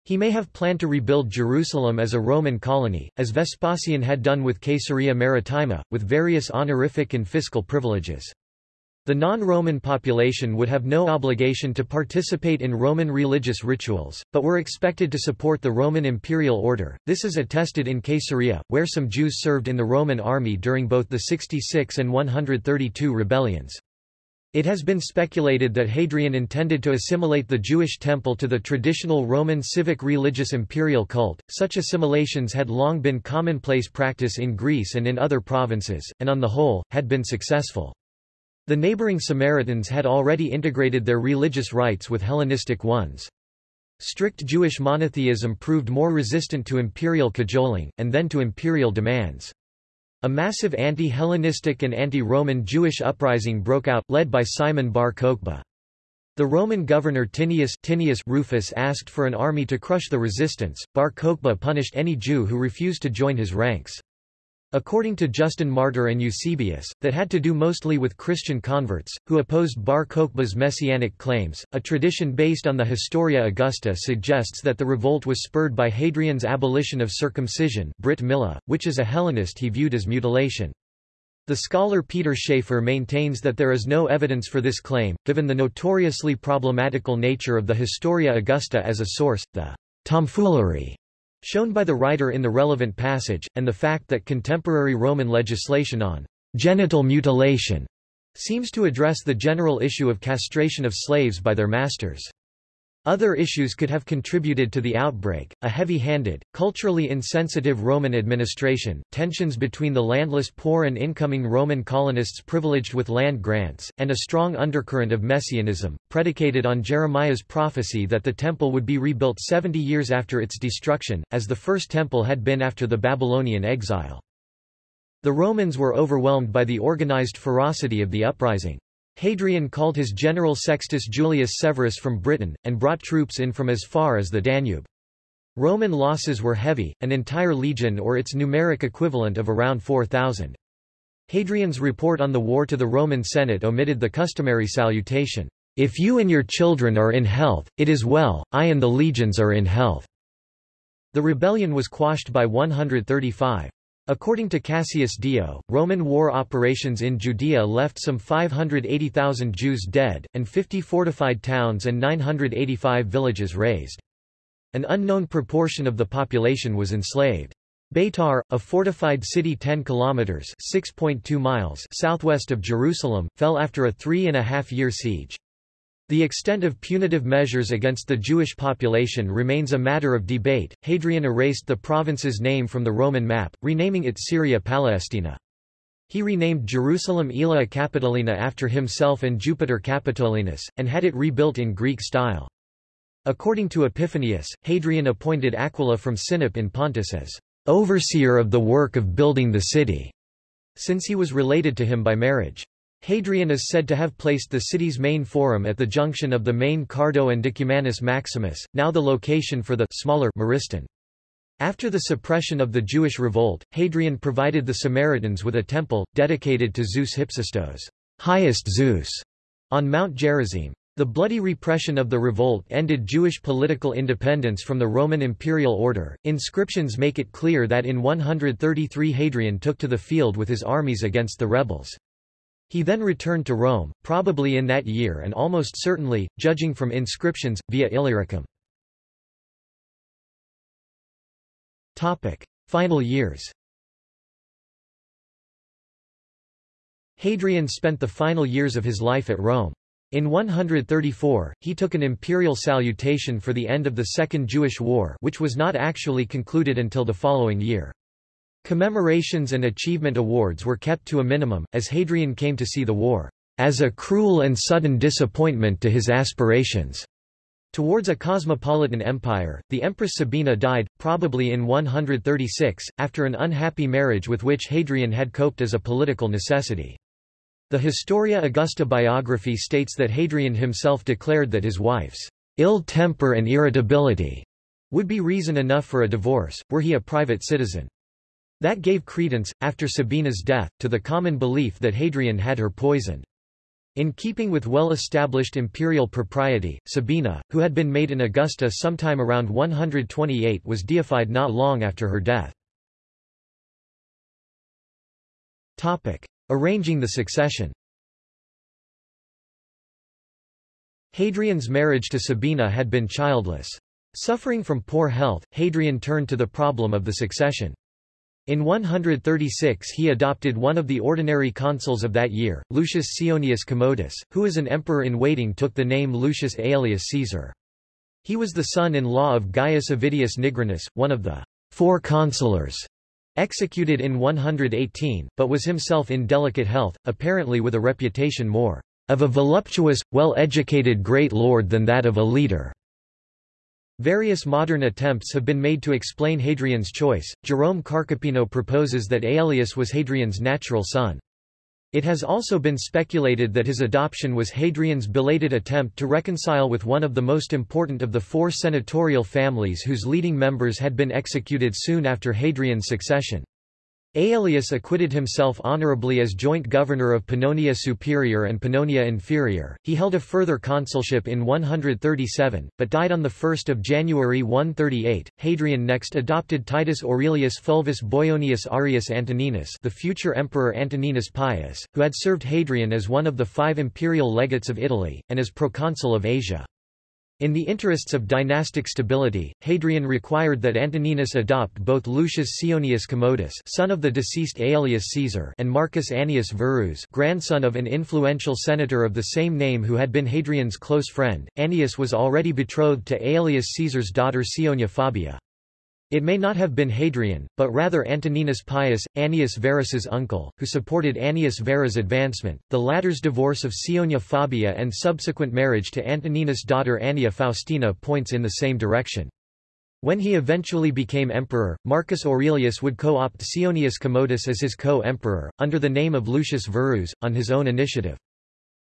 He may have planned to rebuild Jerusalem as a Roman colony, as Vespasian had done with Caesarea Maritima, with various honorific and fiscal privileges. The non-Roman population would have no obligation to participate in Roman religious rituals, but were expected to support the Roman imperial order. This is attested in Caesarea, where some Jews served in the Roman army during both the 66 and 132 rebellions. It has been speculated that Hadrian intended to assimilate the Jewish temple to the traditional Roman civic religious imperial cult. Such assimilations had long been commonplace practice in Greece and in other provinces, and on the whole, had been successful. The neighboring Samaritans had already integrated their religious rites with Hellenistic ones. Strict Jewish monotheism proved more resistant to imperial cajoling, and then to imperial demands. A massive anti-Hellenistic and anti-Roman Jewish uprising broke out, led by Simon bar Kokhba. The Roman governor Tineius, Tineius Rufus asked for an army to crush the resistance. Bar Kokhba punished any Jew who refused to join his ranks. According to Justin Martyr and Eusebius, that had to do mostly with Christian converts, who opposed Bar Kokhba's messianic claims. A tradition based on the Historia Augusta suggests that the revolt was spurred by Hadrian's abolition of circumcision Brit Milah, which as a Hellenist he viewed as mutilation. The scholar Peter Schaefer maintains that there is no evidence for this claim, given the notoriously problematical nature of the Historia Augusta as a source, the tomfoolery shown by the writer in the relevant passage, and the fact that contemporary Roman legislation on genital mutilation seems to address the general issue of castration of slaves by their masters. Other issues could have contributed to the outbreak, a heavy-handed, culturally insensitive Roman administration, tensions between the landless poor and incoming Roman colonists privileged with land grants, and a strong undercurrent of messianism, predicated on Jeremiah's prophecy that the temple would be rebuilt 70 years after its destruction, as the first temple had been after the Babylonian exile. The Romans were overwhelmed by the organized ferocity of the uprising. Hadrian called his general Sextus Julius Severus from Britain, and brought troops in from as far as the Danube. Roman losses were heavy, an entire legion or its numeric equivalent of around 4,000. Hadrian's report on the war to the Roman Senate omitted the customary salutation, "'If you and your children are in health, it is well, I and the legions are in health." The rebellion was quashed by 135. According to Cassius Dio, Roman war operations in Judea left some 580,000 Jews dead, and 50 fortified towns and 985 villages razed. An unknown proportion of the population was enslaved. Beitar, a fortified city 10 kilometers (6.2 miles) southwest of Jerusalem, fell after a three and a half year siege. The extent of punitive measures against the Jewish population remains a matter of debate. Hadrian erased the province's name from the Roman map, renaming it Syria Palestina. He renamed Jerusalem Aelia Capitolina after himself and Jupiter Capitolinus, and had it rebuilt in Greek style. According to Epiphanius, Hadrian appointed Aquila from Sinop in Pontus as overseer of the work of building the city, since he was related to him by marriage. Hadrian is said to have placed the city's main forum at the junction of the main Cardo and Decumanus Maximus, now the location for the smaller Muristan. After the suppression of the Jewish revolt, Hadrian provided the Samaritans with a temple, dedicated to Zeus Hypsistos highest Zeus", on Mount Gerizim. The bloody repression of the revolt ended Jewish political independence from the Roman imperial order. Inscriptions make it clear that in 133 Hadrian took to the field with his armies against the rebels. He then returned to Rome, probably in that year and almost certainly, judging from inscriptions, via Illyricum. Final years Hadrian spent the final years of his life at Rome. In 134, he took an imperial salutation for the end of the Second Jewish War which was not actually concluded until the following year. Commemorations and achievement awards were kept to a minimum, as Hadrian came to see the war as a cruel and sudden disappointment to his aspirations. Towards a cosmopolitan empire, the Empress Sabina died, probably in 136, after an unhappy marriage with which Hadrian had coped as a political necessity. The Historia Augusta biography states that Hadrian himself declared that his wife's ill temper and irritability would be reason enough for a divorce, were he a private citizen. That gave credence, after Sabina's death, to the common belief that Hadrian had her poisoned. In keeping with well-established imperial propriety, Sabina, who had been made an Augusta sometime around 128 was deified not long after her death. Arranging the succession Hadrian's marriage to Sabina had been childless. Suffering from poor health, Hadrian turned to the problem of the succession. In 136 he adopted one of the ordinary consuls of that year, Lucius Ceionius Commodus, who as an emperor-in-waiting took the name Lucius Aelius Caesar. He was the son-in-law of Gaius Avidius Nigrinus, one of the four consulars executed in 118, but was himself in delicate health, apparently with a reputation more of a voluptuous, well-educated great lord than that of a leader. Various modern attempts have been made to explain Hadrian's choice. Jerome Carcopino proposes that Aelius was Hadrian's natural son. It has also been speculated that his adoption was Hadrian's belated attempt to reconcile with one of the most important of the four senatorial families whose leading members had been executed soon after Hadrian's succession. Aelius acquitted himself honorably as joint governor of Pannonia Superior and Pannonia Inferior. He held a further consulship in 137, but died on 1 January 138. Hadrian next adopted Titus Aurelius Fulvus Boionius Arrius Antoninus the future Emperor Antoninus Pius, who had served Hadrian as one of the five imperial legates of Italy, and as proconsul of Asia. In the interests of dynastic stability, Hadrian required that Antoninus adopt both Lucius Ceionius Commodus son of the deceased Aelius Caesar and Marcus Annius Verus grandson of an influential senator of the same name who had been Hadrian's close friend. Annius was already betrothed to Aelius Caesar's daughter Ceionia Fabia. It may not have been Hadrian, but rather Antoninus Pius, Annius Verus's uncle, who supported Annius Verus' advancement. The latter's divorce of Ceionia Fabia and subsequent marriage to Antoninus' daughter Annia Faustina points in the same direction. When he eventually became emperor, Marcus Aurelius would co-opt Ceionius Commodus as his co-emperor, under the name of Lucius Verus, on his own initiative.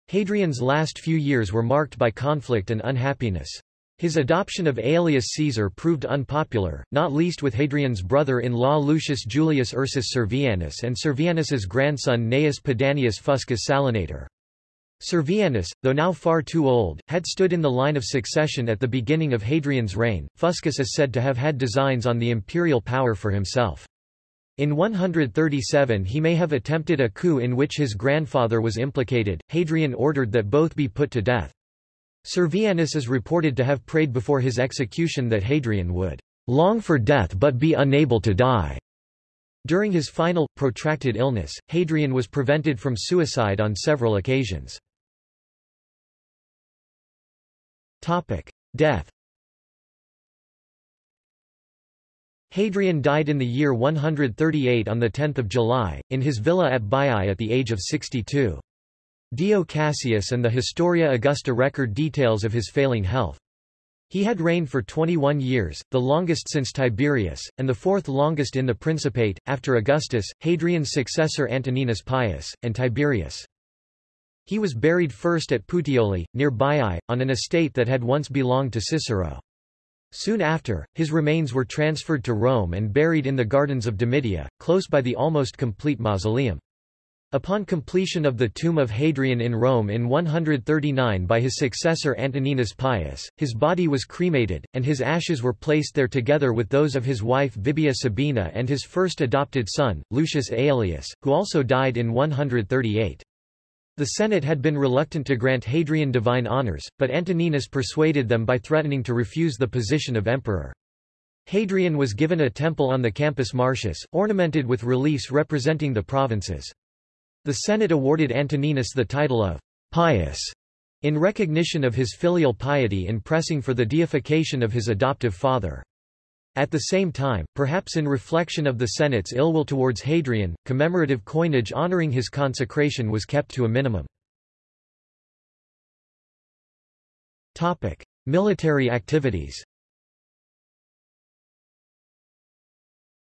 Hadrian's last few years were marked by conflict and unhappiness. His adoption of Aelius Caesar proved unpopular, not least with Hadrian's brother-in-law Lucius Julius Ursus Servianus and Servianus's grandson Gnaeus Pedanius Fuscus Salinator. Servianus, though now far too old, had stood in the line of succession at the beginning of Hadrian's reign. Fuscus is said to have had designs on the imperial power for himself. In 137 he may have attempted a coup in which his grandfather was implicated. Hadrian ordered that both be put to death. Servianus is reported to have prayed before his execution that Hadrian would long for death but be unable to die. During his final, protracted illness, Hadrian was prevented from suicide on several occasions. Death Hadrian died in the year 138 on 10 July, in his villa at Baiae at the age of 62. Dio Cassius and the Historia Augusta record details of his failing health. He had reigned for 21 years, the longest since Tiberius, and the fourth longest in the Principate, after Augustus, Hadrian's successor Antoninus Pius, and Tiberius. He was buried first at Puteoli, near Baiae, on an estate that had once belonged to Cicero. Soon after, his remains were transferred to Rome and buried in the gardens of Domitia, close by the almost complete mausoleum. Upon completion of the tomb of Hadrian in Rome in 139 by his successor Antoninus Pius, his body was cremated, and his ashes were placed there together with those of his wife Vibia Sabina and his first adopted son, Lucius Aelius, who also died in 138. The Senate had been reluctant to grant Hadrian divine honors, but Antoninus persuaded them by threatening to refuse the position of emperor. Hadrian was given a temple on the Campus Martius, ornamented with reliefs representing the provinces. The Senate awarded Antoninus the title of pious in recognition of his filial piety in pressing for the deification of his adoptive father. At the same time, perhaps in reflection of the Senate's ill will towards Hadrian, commemorative coinage honoring his consecration was kept to a minimum. Military activities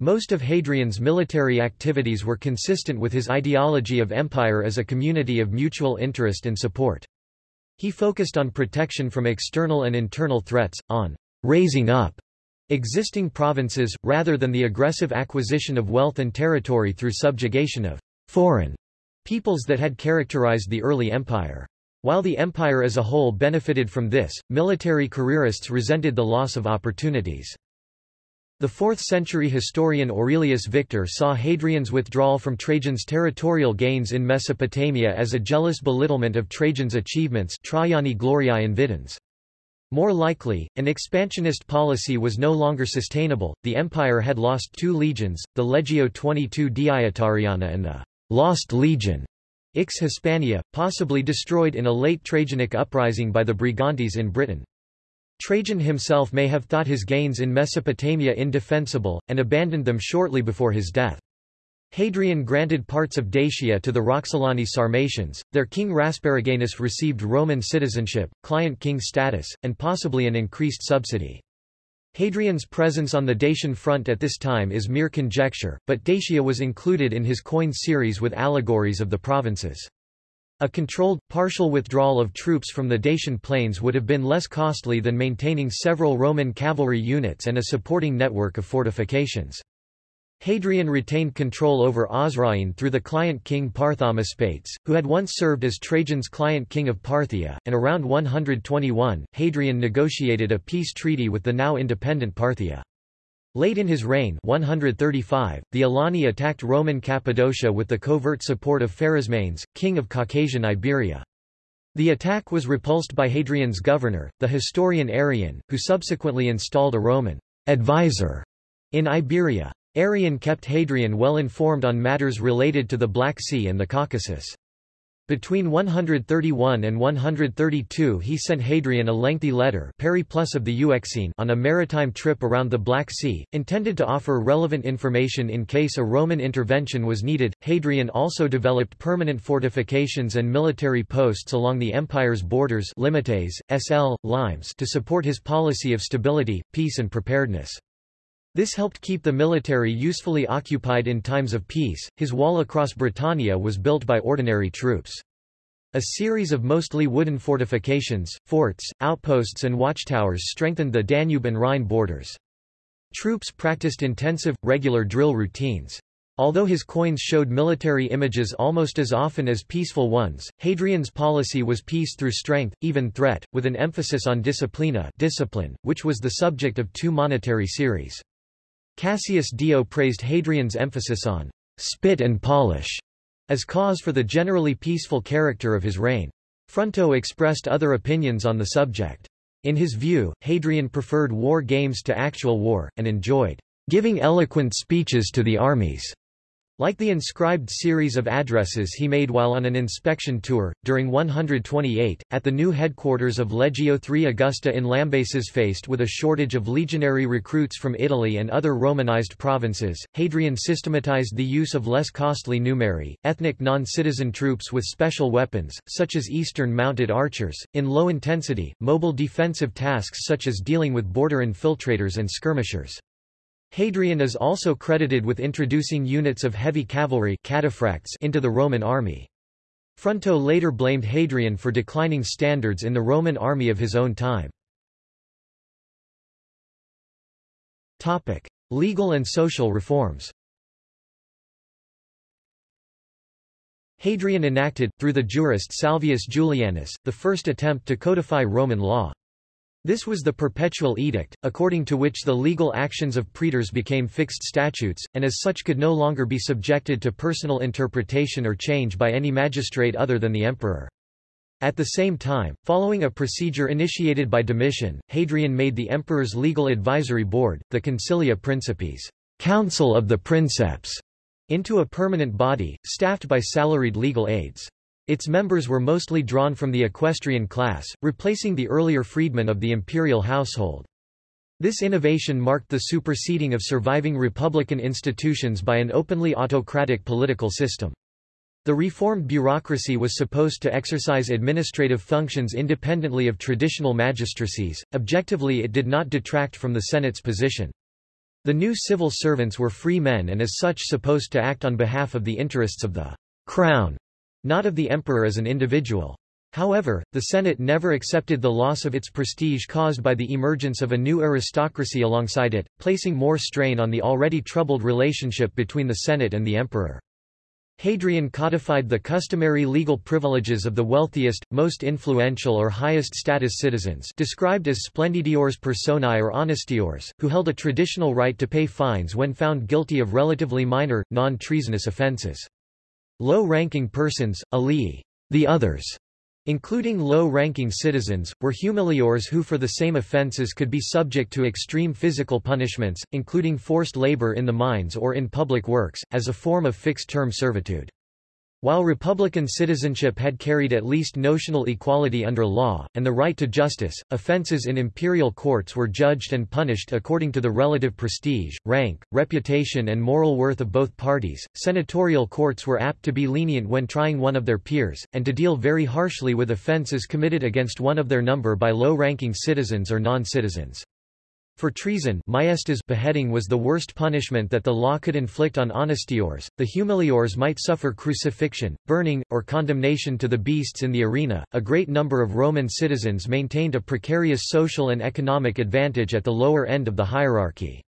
Most of Hadrian's military activities were consistent with his ideology of empire as a community of mutual interest and support. He focused on protection from external and internal threats, on raising up existing provinces, rather than the aggressive acquisition of wealth and territory through subjugation of foreign peoples that had characterized the early empire. While the empire as a whole benefited from this, military careerists resented the loss of opportunities. The 4th-century historian Aurelius Victor saw Hadrian's withdrawal from Trajan's territorial gains in Mesopotamia as a jealous belittlement of Trajan's achievements. More likely, an expansionist policy was no longer sustainable, the empire had lost two legions, the Legio 22 Deiotariana and the Lost Legion, Ix Hispana, possibly destroyed in a late Trajanic uprising by the Brigantes in Britain. Trajan himself may have thought his gains in Mesopotamia indefensible, and abandoned them shortly before his death. Hadrian granted parts of Dacia to the Roxolani Sarmatians, their king Rasparaganus received Roman citizenship, client king status, and possibly an increased subsidy. Hadrian's presence on the Dacian front at this time is mere conjecture, but Dacia was included in his coin series with allegories of the provinces. A controlled, partial withdrawal of troops from the Dacian plains would have been less costly than maintaining several Roman cavalry units and a supporting network of fortifications. Hadrian retained control over Osroene through the client king Parthamaspates, who had once served as Trajan's client king of Parthia, and around 121, Hadrian negotiated a peace treaty with the now independent Parthia. Late in his reign 135, the Alani attacked Roman Cappadocia with the covert support of Pharasmanes, king of Caucasian Iberia. The attack was repulsed by Hadrian's governor, the historian Arrian, who subsequently installed a Roman advisor in Iberia. Arrian kept Hadrian well informed on matters related to the Black Sea and the Caucasus. Between 131 and 132 he sent Hadrian a lengthy letter Periplus of the Euxine on a maritime trip around the Black Sea, intended to offer relevant information in case a Roman intervention was needed. Hadrian also developed permanent fortifications and military posts along the empire's borders limites, SL, limes to support his policy of stability, peace and preparedness. This helped keep the military usefully occupied in times of peace. His wall across Britannia was built by ordinary troops. A series of mostly wooden fortifications, forts, outposts and watchtowers strengthened the Danube and Rhine borders. Troops practiced intensive, regular drill routines. Although his coins showed military images almost as often as peaceful ones, Hadrian's policy was peace through strength, even threat, with an emphasis on disciplina discipline, which was the subject of two monetary series. Cassius Dio praised Hadrian's emphasis on spit and polish as cause for the generally peaceful character of his reign. Fronto expressed other opinions on the subject. In his view, Hadrian preferred war games to actual war, and enjoyed giving eloquent speeches to the armies. Like the inscribed series of addresses he made while on an inspection tour, during 128, at the new headquarters of Legio III Augusta in Lambaesis faced with a shortage of legionary recruits from Italy and other Romanized provinces, Hadrian systematized the use of less costly numeri, ethnic non-citizen troops with special weapons, such as Eastern mounted archers, in low intensity, mobile defensive tasks such as dealing with border infiltrators and skirmishers. Hadrian is also credited with introducing units of heavy cavalry into the Roman army. Fronto later blamed Hadrian for declining standards in the Roman army of his own time. Legal and social reforms Hadrian enacted, through the jurist Salvius Julianus, the first attempt to codify Roman law. This was the Perpetual Edict, according to which the legal actions of praetors became fixed statutes, and as such could no longer be subjected to personal interpretation or change by any magistrate other than the emperor. At the same time, following a procedure initiated by Domitian, Hadrian made the emperor's legal advisory board, the Consilium Principis Council of the Princeps, into a permanent body, staffed by salaried legal aides. Its members were mostly drawn from the equestrian class, replacing the earlier freedmen of the imperial household. This innovation marked the superseding of surviving republican institutions by an openly autocratic political system. The reformed bureaucracy was supposed to exercise administrative functions independently of traditional magistracies, objectively it did not detract from the Senate's position. The new civil servants were free men and as such supposed to act on behalf of the interests of the crown, not of the emperor as an individual. However, the Senate never accepted the loss of its prestige caused by the emergence of a new aristocracy alongside it, placing more strain on the already troubled relationship between the Senate and the emperor. Hadrian codified the customary legal privileges of the wealthiest, most influential or highest status citizens described as splendidiores personae or honestiores, who held a traditional right to pay fines when found guilty of relatively minor, non-treasonous offences. Low-ranking persons, alii, the others, including low-ranking citizens, were humiliores who for the same offences could be subject to extreme physical punishments, including forced labor in the mines or in public works, as a form of fixed-term servitude. While republican citizenship had carried at least notional equality under law, and the right to justice, offences in imperial courts were judged and punished according to the relative prestige, rank, reputation and moral worth of both parties. Senatorial courts were apt to be lenient when trying one of their peers, and to deal very harshly with offences committed against one of their number by low-ranking citizens or non-citizens. For treason maiestas beheading was the worst punishment that the law could inflict on honestiores. The humiliores might suffer crucifixion, burning, or condemnation to the beasts in the arena. A great number of Roman citizens maintained a precarious social and economic advantage at the lower end of the hierarchy.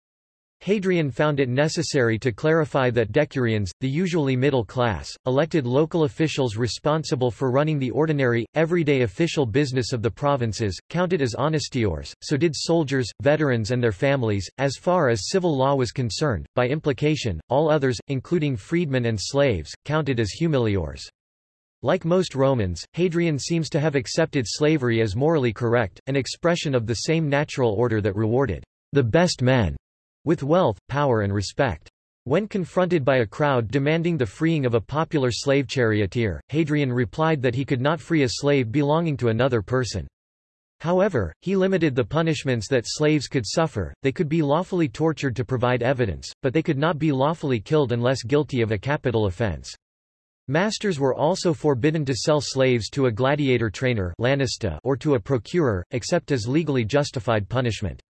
Hadrian found it necessary to clarify that decurions, the usually middle class, elected local officials responsible for running the ordinary, everyday official business of the provinces, counted as honestiores, so did soldiers, veterans and their families, as far as civil law was concerned, by implication, all others, including freedmen and slaves, counted as humiliores. Like most Romans, Hadrian seems to have accepted slavery as morally correct, an expression of the same natural order that rewarded the best men with wealth, power and respect. When confronted by a crowd demanding the freeing of a popular slave charioteer, Hadrian replied that he could not free a slave belonging to another person. However, he limited the punishments that slaves could suffer, they could be lawfully tortured to provide evidence, but they could not be lawfully killed unless guilty of a capital offense. Masters were also forbidden to sell slaves to a gladiator trainer or to a procurer, except as legally justified punishment.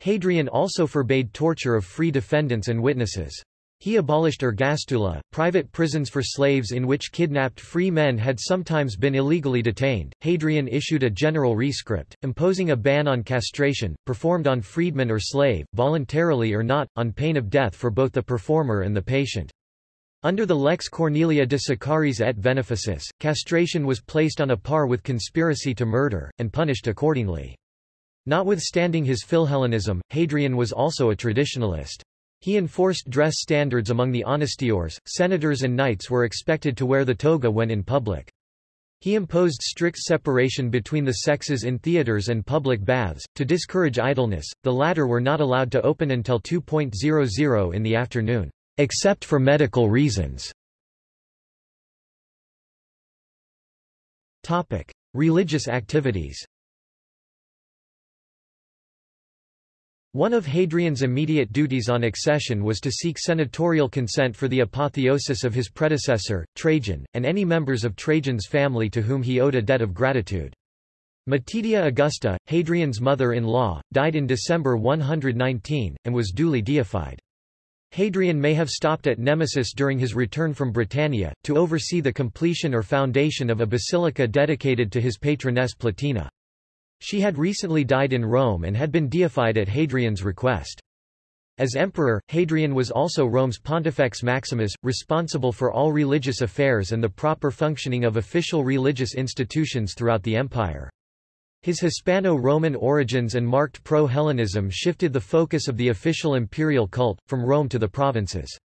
Hadrian also forbade torture of free defendants and witnesses. He abolished ergastula, private prisons for slaves in which kidnapped free men had sometimes been illegally detained. Hadrian issued a general rescript, imposing a ban on castration, performed on freedman or slave, voluntarily or not, on pain of death for both the performer and the patient. Under the Lex Cornelia de Sicariis et Veneficis, castration was placed on a par with conspiracy to murder, and punished accordingly. Notwithstanding his Philhellenism, Hadrian was also a traditionalist. He enforced dress standards among the honestiores, senators and knights were expected to wear the toga when in public. He imposed strict separation between the sexes in theatres and public baths, to discourage idleness, the latter were not allowed to open until 2.00 in the afternoon, except for medical reasons. Religious activities One of Hadrian's immediate duties on accession was to seek senatorial consent for the apotheosis of his predecessor, Trajan, and any members of Trajan's family to whom he owed a debt of gratitude. Matidia Augusta, Hadrian's mother-in-law, died in December 119, and was duly deified. Hadrian may have stopped at Nemausus during his return from Britannia, to oversee the completion or foundation of a basilica dedicated to his patroness Plotina. She had recently died in Rome and had been deified at Hadrian's request. As emperor, Hadrian was also Rome's Pontifex Maximus, responsible for all religious affairs and the proper functioning of official religious institutions throughout the empire. His Hispano-Roman origins and marked pro-Hellenism shifted the focus of the official imperial cult, from Rome to the provinces.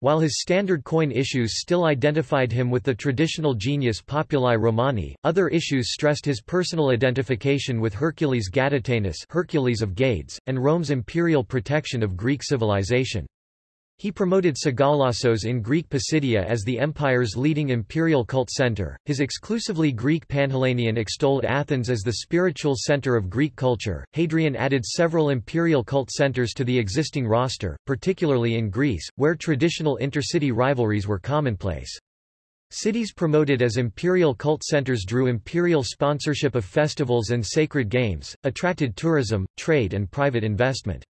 While his standard coin issues still identified him with the traditional genius populi Romani, other issues stressed his personal identification with Hercules Gaditanus Hercules of Gades, and Rome's imperial protection of Greek civilization. He promoted Sagalassos in Greek Pisidia as the empire's leading imperial cult center. His exclusively Greek Panhellenion extolled Athens as the spiritual center of Greek culture. Hadrian added several imperial cult centers to the existing roster, particularly in Greece, where traditional intercity rivalries were commonplace. Cities promoted as imperial cult centers drew imperial sponsorship of festivals and sacred games, attracted tourism, trade and private investment.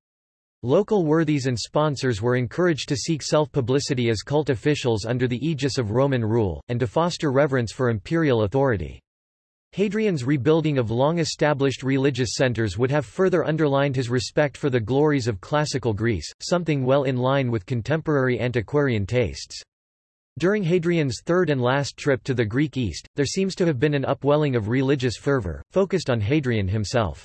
Local worthies and sponsors were encouraged to seek self-publicity as cult officials under the aegis of Roman rule, and to foster reverence for imperial authority. Hadrian's rebuilding of long-established religious centers would have further underlined his respect for the glories of classical Greece, something well in line with contemporary antiquarian tastes. During Hadrian's third and last trip to the Greek East, there seems to have been an upwelling of religious fervor, focused on Hadrian himself.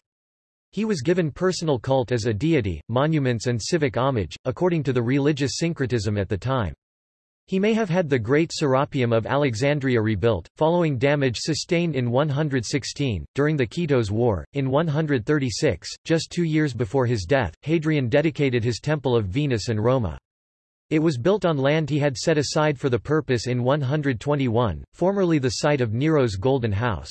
He was given personal cult as a deity, monuments and civic homage, according to the religious syncretism at the time. He may have had the great Serapeum of Alexandria rebuilt, following damage sustained in 116, during the Kitos War. In 136, just two years before his death, Hadrian dedicated his Temple of Venus in Roma. It was built on land he had set aside for the purpose in 121, formerly the site of Nero's Golden House.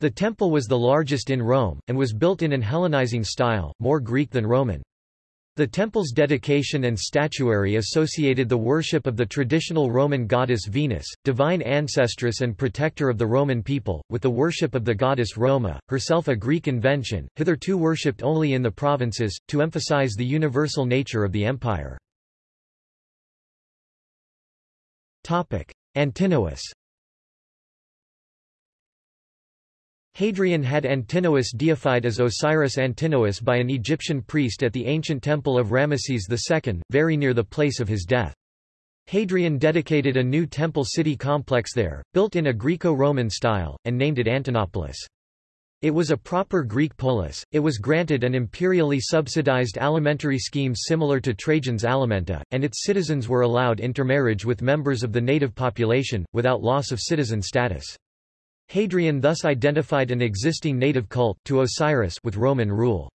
The temple was the largest in Rome, and was built in an Hellenizing style, more Greek than Roman. The temple's dedication and statuary associated the worship of the traditional Roman goddess Venus, divine ancestress and protector of the Roman people, with the worship of the goddess Roma, herself a Greek invention, hitherto worshipped only in the provinces, to emphasize the universal nature of the empire. Antinous Hadrian had Antinous deified as Osiris Antinous by an Egyptian priest at the ancient temple of Ramesses II, very near the place of his death. Hadrian dedicated a new temple city complex there, built in a Greco-Roman style, and named it Antinopolis. It was a proper Greek polis, it was granted an imperially subsidized alimentary scheme similar to Trajan's alimenta, and its citizens were allowed intermarriage with members of the native population, without loss of citizen status. Hadrian thus identified an existing native cult to Osiris with Roman rule.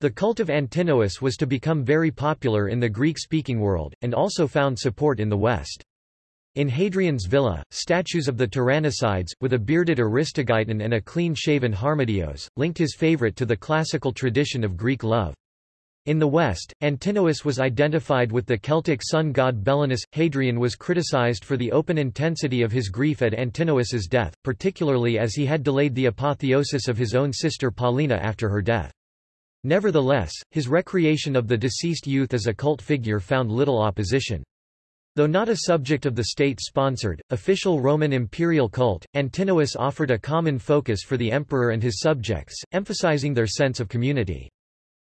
The cult of Antinous was to become very popular in the Greek-speaking world, and also found support in the West. In Hadrian's villa, statues of the Tyrannicides, with a bearded Aristogeiton and a clean-shaven Harmodios, linked his favorite to the classical tradition of Greek love. In the West, Antinous was identified with the Celtic sun god Belenus. Hadrian was criticized for the open intensity of his grief at Antinous's death, particularly as he had delayed the apotheosis of his own sister Paulina after her death. Nevertheless, his recreation of the deceased youth as a cult figure found little opposition. Though not a subject of the state-sponsored, official Roman imperial cult, Antinous offered a common focus for the emperor and his subjects, emphasizing their sense of community.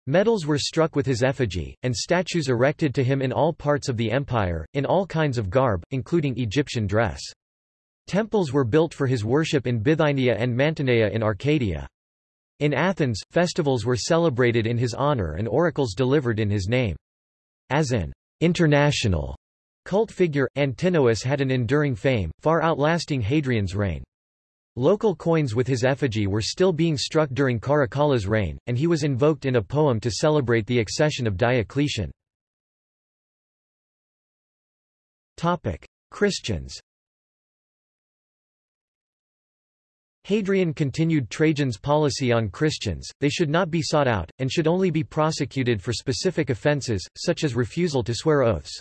Medals were struck with his effigy, and statues erected to him in all parts of the empire, in all kinds of garb, including Egyptian dress. Temples were built for his worship in Bithynia and Mantinea in Arcadia. In Athens, festivals were celebrated in his honor and oracles delivered in his name. As an international cult figure, Antinous had an enduring fame, far outlasting Hadrian's reign. Local coins with his effigy were still being struck during Caracalla's reign, and he was invoked in a poem to celebrate the accession of Diocletian. Christians Hadrian continued Trajan's policy on Christians, they should not be sought out, and should only be prosecuted for specific offences, such as refusal to swear oaths.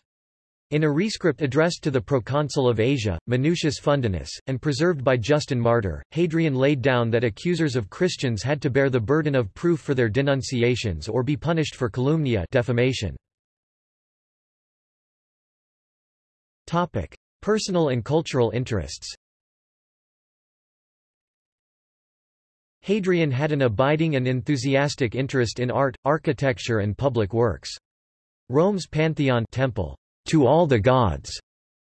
In a rescript addressed to the proconsul of Asia, Minucius Fundanus, and preserved by Justin Martyr, Hadrian laid down that accusers of Christians had to bear the burden of proof for their denunciations or be punished for calumnia defamation. Personal and cultural interests Hadrian had an abiding and enthusiastic interest in art, architecture and public works. Rome's Pantheon temple, to all the gods,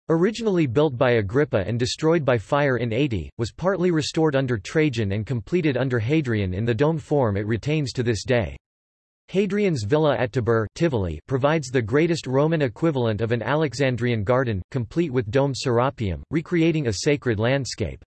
originally built by Agrippa and destroyed by fire in 80, was partly restored under Trajan and completed under Hadrian in the dome form it retains to this day. Hadrian's villa at Tibur Tivoli provides the greatest Roman equivalent of an Alexandrian garden, complete with domed serapeum, recreating a sacred landscape.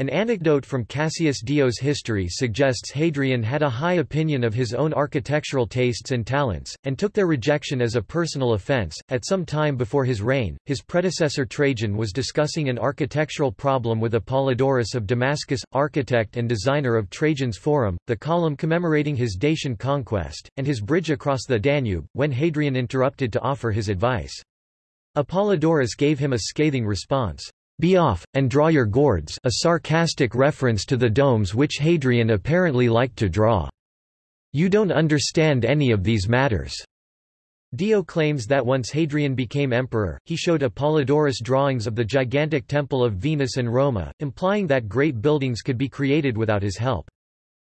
An anecdote from Cassius Dio's history suggests Hadrian had a high opinion of his own architectural tastes and talents, and took their rejection as a personal offense. At some time before his reign, his predecessor Trajan was discussing an architectural problem with Apollodorus of Damascus, architect and designer of Trajan's Forum, the column commemorating his Dacian conquest, and his bridge across the Danube, when Hadrian interrupted to offer his advice. Apollodorus gave him a scathing response. Be off, and draw your gourds a sarcastic reference to the domes which Hadrian apparently liked to draw. You don't understand any of these matters. Dio claims that once Hadrian became emperor, he showed Apollodorus drawings of the gigantic temple of Venus in Roma, implying that great buildings could be created without his help.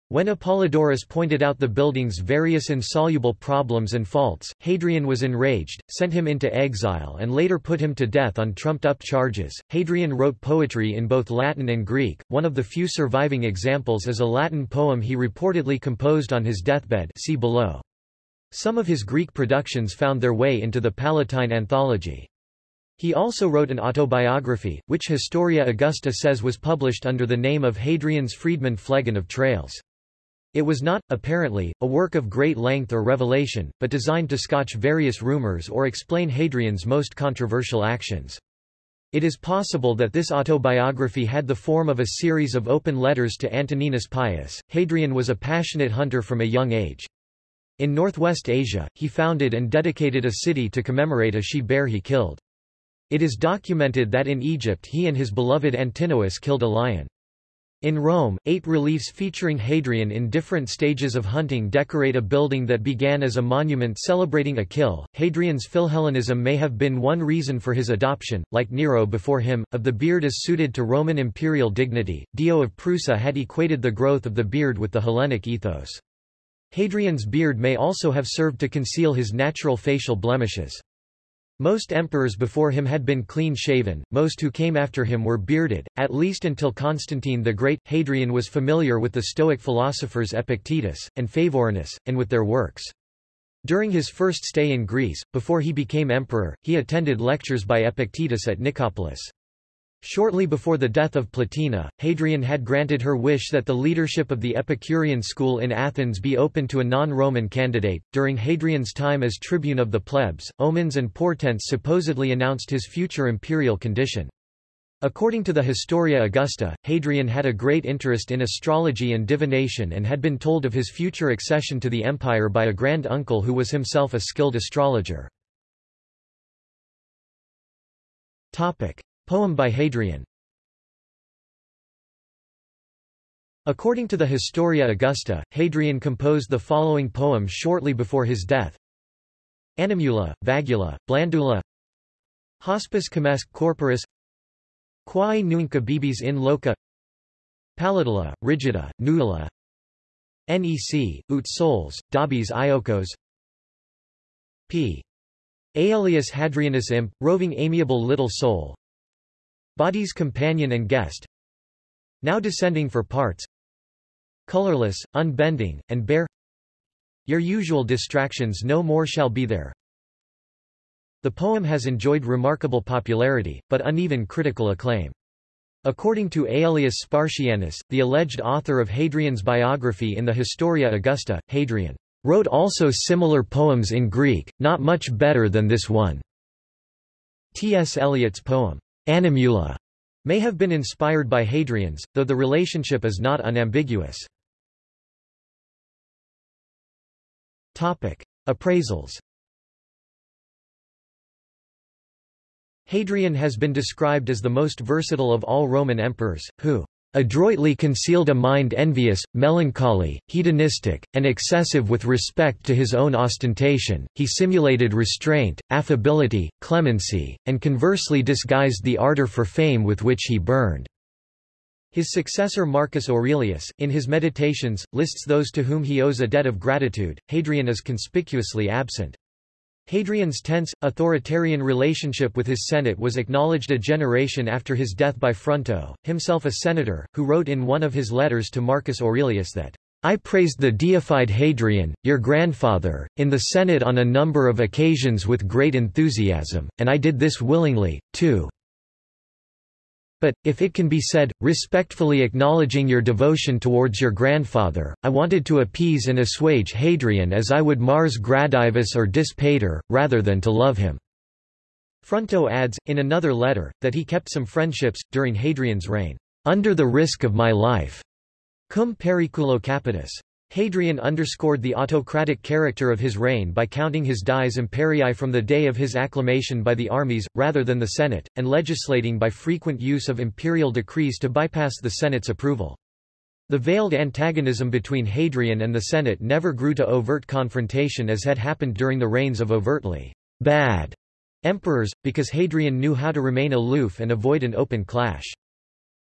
When Apollodorus pointed out the building's various insoluble problems and faults, Hadrian was enraged, sent him into exile and later put him to death on trumped-up charges. Hadrian wrote poetry in both Latin and Greek. One of the few surviving examples is a Latin poem he reportedly composed on his deathbed see below. Some of his Greek productions found their way into the Palatine Anthology. He also wrote an autobiography, which Historia Augusta says was published under the name of Hadrian's freedman Phlegon of Tralles. It was not, apparently, a work of great length or revelation, but designed to scotch various rumors or explain Hadrian's most controversial actions. It is possible that this autobiography had the form of a series of open letters to Antoninus Pius. Hadrian was a passionate hunter from a young age. In northwest Asia, he founded and dedicated a city to commemorate a she-bear he killed. It is documented that in Egypt he and his beloved Antinous killed a lion. In Rome, eight reliefs featuring Hadrian in different stages of hunting decorate a building that began as a monument celebrating a kill. Hadrian's Philhellenism may have been one reason for his adoption, like Nero before him, of the beard as suited to Roman imperial dignity. Dio of Prusa had equated the growth of the beard with the Hellenic ethos. Hadrian's beard may also have served to conceal his natural facial blemishes. Most emperors before him had been clean-shaven, most who came after him were bearded, at least until Constantine the Great. Hadrian was familiar with the Stoic philosophers Epictetus, and Favorinus, and with their works. During his first stay in Greece, before he became emperor, he attended lectures by Epictetus at Nicopolis. Shortly before the death of Plotina, Hadrian had granted her wish that the leadership of the Epicurean school in Athens be open to a non-Roman candidate. During Hadrian's time as tribune of the plebs, omens and portents supposedly announced his future imperial condition. According to the Historia Augusta, Hadrian had a great interest in astrology and divination and had been told of his future accession to the empire by a grand uncle who was himself a skilled astrologer. Topic. Poem by Hadrian. According to the Historia Augusta, Hadrian composed the following poem shortly before his death. Animula, vagula, blandula. Hospes comesque corporis. Quae nunc abibis in loca. Pallidula, rigida, nulla. Nec, ut soles, dabis iocos. P. Aelius Hadrianus imp, roving amiable little soul Body's companion and guest Now descending for parts Colorless, unbending, and bare Your usual distractions no more shall be there The poem has enjoyed remarkable popularity, but uneven critical acclaim. According to Aelius Spartianus, the alleged author of Hadrian's biography in the Historia Augusta, Hadrian wrote also similar poems in Greek, not much better than this one. T. S. Eliot's poem, Animula may have been inspired by Hadrian's, though the relationship is not unambiguous. Topic. Appraisals Hadrian has been described as the most versatile of all Roman emperors, who adroitly concealed a mind envious, melancholy, hedonistic, and excessive with respect to his own ostentation, he simulated restraint, affability, clemency, and conversely disguised the ardor for fame with which he burned. His successor Marcus Aurelius, in his Meditations, lists those to whom he owes a debt of gratitude. Hadrian is conspicuously absent. Hadrian's tense, authoritarian relationship with his Senate was acknowledged a generation after his death by Fronto, himself a senator, who wrote in one of his letters to Marcus Aurelius that, I praised the deified Hadrian, your grandfather, in the Senate on a number of occasions with great enthusiasm, and I did this willingly, too. But, if it can be said, respectfully acknowledging your devotion towards your grandfather, I wanted to appease and assuage Hadrian as I would Mars Gradivus or Dis Pater, rather than to love him." Fronto adds, in another letter, that he kept some friendships, during Hadrian's reign, "...under the risk of my life." Cum periculo capitis. Hadrian underscored the autocratic character of his reign by counting his dies imperii from the day of his acclamation by the armies, rather than the Senate, and legislating by frequent use of imperial decrees to bypass the Senate's approval. The veiled antagonism between Hadrian and the Senate never grew to overt confrontation as had happened during the reigns of overtly bad emperors, because Hadrian knew how to remain aloof and avoid an open clash.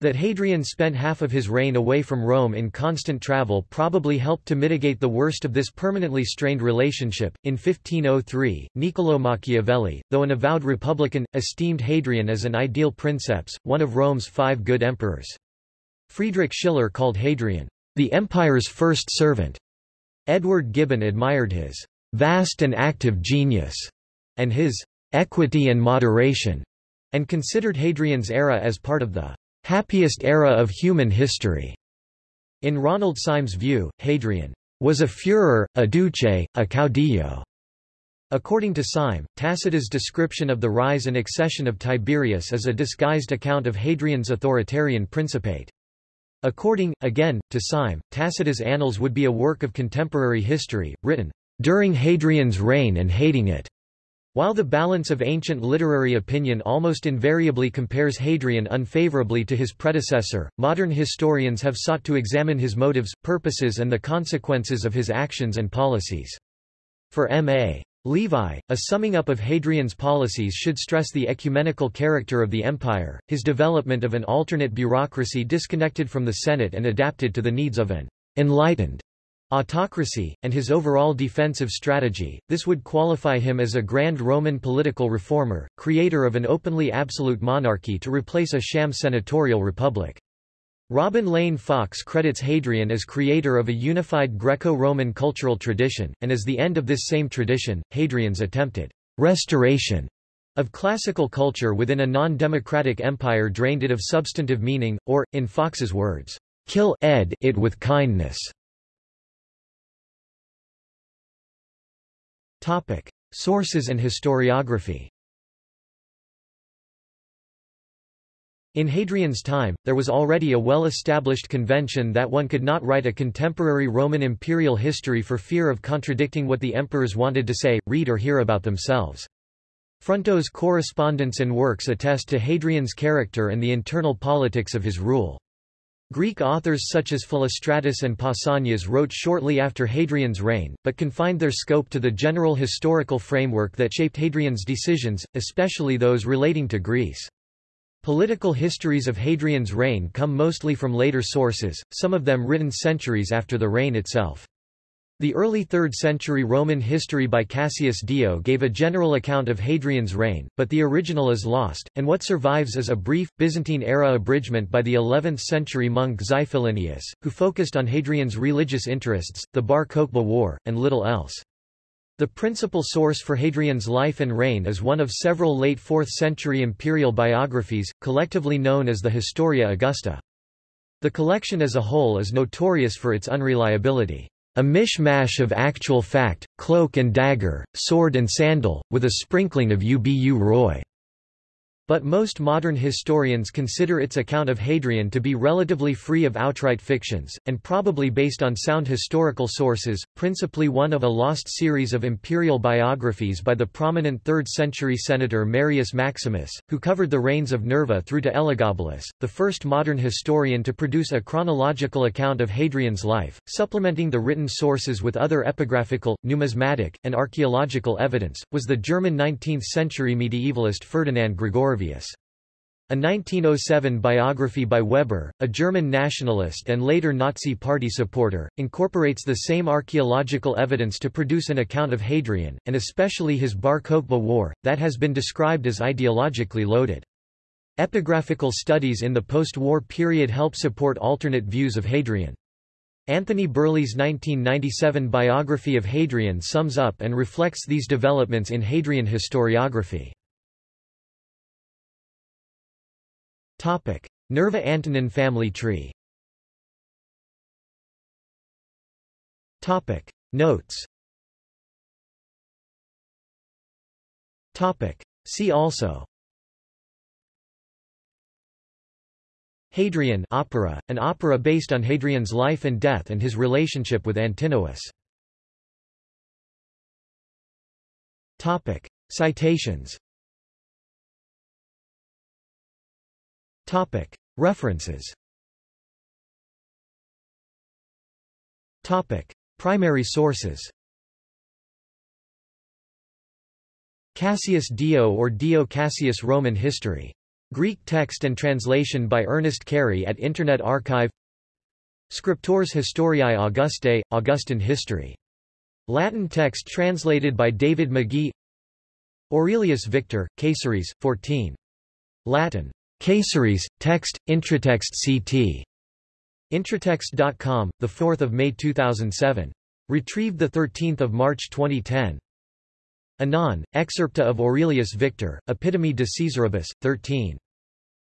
That Hadrian spent half of his reign away from Rome in constant travel probably helped to mitigate the worst of this permanently strained relationship. In 1503, Niccolò Machiavelli, though an avowed republican, esteemed Hadrian as an ideal princeps, one of Rome's five good emperors. Friedrich Schiller called Hadrian, the empire's first servant. Edward Gibbon admired his vast and active genius, and his equity and moderation, and considered Hadrian's era as part of the happiest era of human history. In Ronald Syme's view, Hadrian was a Führer, a Duce, a caudillo. According to Syme, Tacitus' description of the rise and accession of Tiberius is a disguised account of Hadrian's authoritarian principate. According, again, to Syme, Tacitus' Annals would be a work of contemporary history, written during Hadrian's reign and hating it. While the balance of ancient literary opinion almost invariably compares Hadrian unfavorably to his predecessor, modern historians have sought to examine his motives, purposes and the consequences of his actions and policies. For M.A. Levi, a summing up of Hadrian's policies should stress the ecumenical character of the empire, his development of an alternate bureaucracy disconnected from the Senate and adapted to the needs of an enlightened autocracy, and his overall defensive strategy, this would qualify him as a grand Roman political reformer, creator of an openly absolute monarchy to replace a sham senatorial republic. Robin Lane Fox credits Hadrian as creator of a unified Greco-Roman cultural tradition, and as the end of this same tradition, Hadrian's attempted restoration of classical culture within a non-democratic empire drained it of substantive meaning, or, in Fox's words, kill ed it with kindness. Topic. Sources and historiography In Hadrian's time, there was already a well-established convention that one could not write a contemporary Roman imperial history for fear of contradicting what the emperors wanted to say, read or hear about themselves. Fronto's correspondence and works attest to Hadrian's character and the internal politics of his rule. Greek authors such as Philostratus and Pausanias wrote shortly after Hadrian's reign, but confined their scope to the general historical framework that shaped Hadrian's decisions, especially those relating to Greece. Political histories of Hadrian's reign come mostly from later sources, some of them written centuries after the reign itself. The early 3rd century Roman history by Cassius Dio gave a general account of Hadrian's reign, but the original is lost, and what survives is a brief, Byzantine-era abridgment by the 11th century monk Xiphilinus, who focused on Hadrian's religious interests, the Bar Kokhba War, and little else. The principal source for Hadrian's life and reign is one of several late 4th century imperial biographies, collectively known as the Historia Augusta. The collection as a whole is notorious for its unreliability. A mishmash of actual fact, cloak and dagger, sword and sandal, with a sprinkling of Ubu Roi. But most modern historians consider its account of Hadrian to be relatively free of outright fictions, and probably based on sound historical sources, principally one of a lost series of imperial biographies by the prominent 3rd-century senator Marius Maximus, who covered the reigns of Nerva through to Elagabalus, the first modern historian to produce a chronological account of Hadrian's life, supplementing the written sources with other epigraphical, numismatic, and archaeological evidence, was the German 19th-century medievalist Ferdinand A 1907 biography by Weber, a German nationalist and later Nazi Party supporter, incorporates the same archaeological evidence to produce an account of Hadrian, and especially his Bar Kokhba War, that has been described as ideologically loaded. Epigraphical studies in the post-war period help support alternate views of Hadrian. Anthony Birley's 1997 biography of Hadrian sums up and reflects these developments in Hadrian historiography. Topic: Nerva Antonine family tree. Topic: Notes. Topic: See also. Hadrian opera, an opera based on Hadrian's life and death and his relationship with Antinous. Topic: Citations. Topic. References Topic. Primary sources Cassius Dio or Dio Cassius Roman History. Greek text and translation by Ernest Cary at Internet Archive Scriptores Historiae Augustae, Augustan History. Latin text translated by David Magie Aurelius Victor, Caesares, 14. Latin. Caesares, text, Intratext CT. Intratext.com, 4 May 2007. Retrieved 13 March 2010. Anon, excerpta of Aurelius Victor, Epitome de Caesaribus, 13.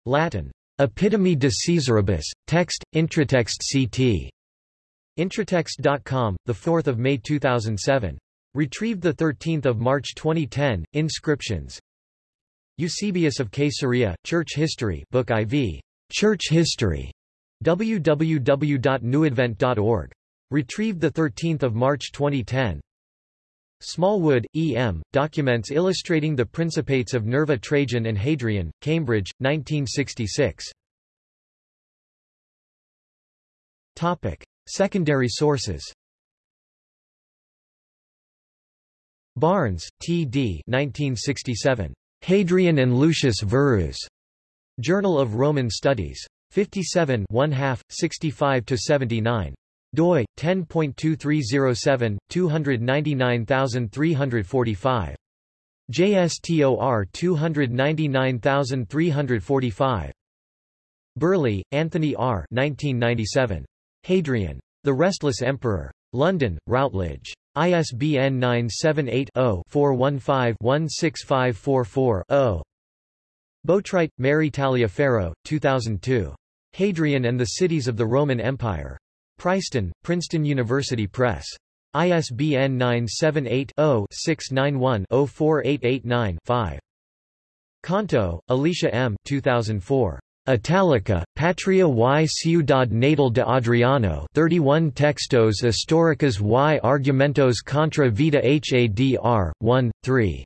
Latin. Epitome de Caesaribus, text, Intratext CT. Intratext.com, 4 May 2007. Retrieved 13 March 2010, Inscriptions, Eusebius of Caesarea, Church History Book IV. Church History. www.newadvent.org. Retrieved 13 March 2010. Smallwood, E. M., Documents illustrating the Principates of Nerva Trajan and Hadrian, Cambridge, 1966. Topic. Secondary sources Barnes, T. D. 1967. Hadrian and Lucius Verus. Journal of Roman Studies. 57 1 2 65-79 doi 10.2307 299345 JSTOR 299345 Birley, Anthony R. 1997. Hadrian. The Restless Emperor. London, Routledge. ISBN 978-0-415-16544-0. Boatwright, Mary Taliaferro, 2002. Hadrian and the Cities of the Roman Empire. Princeton, Princeton University Press. ISBN 978-0-691-04889-5. Canto, Alicia M. 2004. Italica, Patria y Ciudad Natal de Adriano 31 Textos históricos y argumentos contra vida Hadr. 1, 3.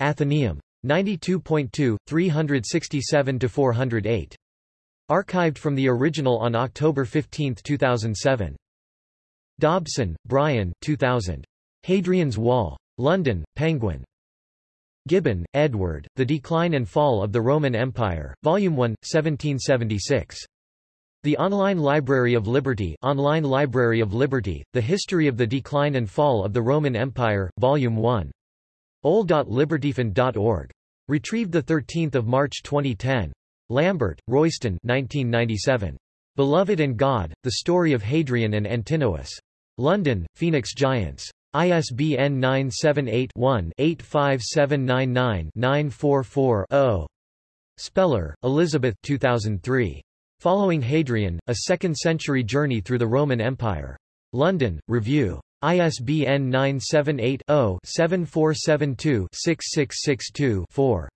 Athenaeum. 92.2, 367-408. Archived from the original on October 15, 2007. Dobson, Brian 2000. Hadrian's Wall. London, Penguin. Gibbon, Edward, The Decline and Fall of the Roman Empire, Volume 1, 1776. The Online Library of Liberty Online Library of Liberty, The History of the Decline and Fall of the Roman Empire, Volume 1. ol.libertyfund.org. Retrieved 13 March 2010. Lambert, Royston 1997. Beloved and God, The Story of Hadrian and Antinous. London, Phoenix Giants. ISBN 978-1-85799-944-0. Speller, Elizabeth 2003. Following Hadrian, A Second-Century Journey Through the Roman Empire. London, Review. ISBN 978 0 7472 6662 4.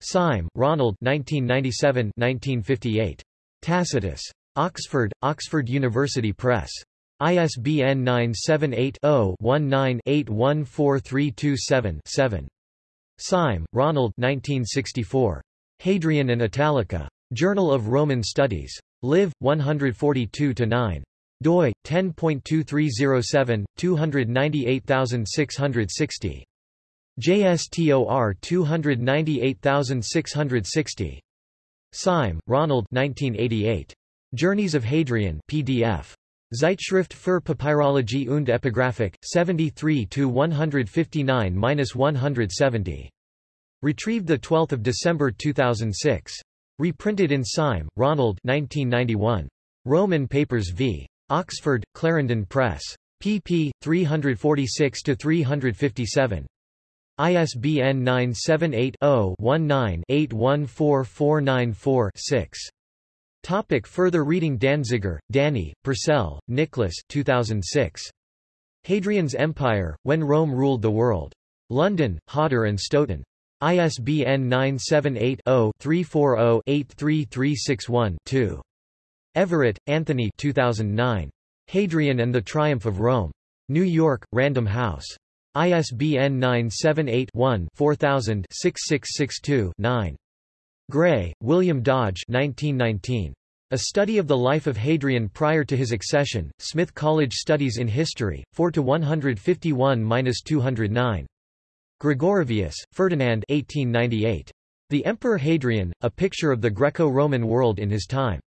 Syme, Ronald 1997-1958. Tacitus. Oxford, Oxford University Press. ISBN 978-0-19-814327-7. Syme, Ronald 1964. Hadrian and Italica. Journal of Roman Studies. Liv. 142-9 doi 10.2307 298660 JSTOR 298660 Syme, Ronald 1988 Journeys of Hadrian PDF Zeitschrift für Papyrologie und Epigraphik 73 to 159-170 Retrieved the 12th December 2006 Reprinted in Syme, Ronald 1991 Roman Papers v. Oxford, Clarendon Press. pp. 346-357. ISBN 978-0-19-814494-6. Topic further reading Danziger, Danny, Purcell, Nicholas 2006. Hadrian's Empire, When Rome Ruled the World. London, Hodder and Stoughton. ISBN 978 0 340 83361 2. Everitt, Anthony 2009. Hadrian and the Triumph of Rome. New York, Random House. ISBN 978-1-4000-6662-9. Gray, William Dodge 1919. A Study of the Life of Hadrian Prior to His Accession, Smith College Studies in History, 4-151-209. Gregorovius, Ferdinand 1898. The Emperor Hadrian, A Picture of the Greco-Roman World in His Time.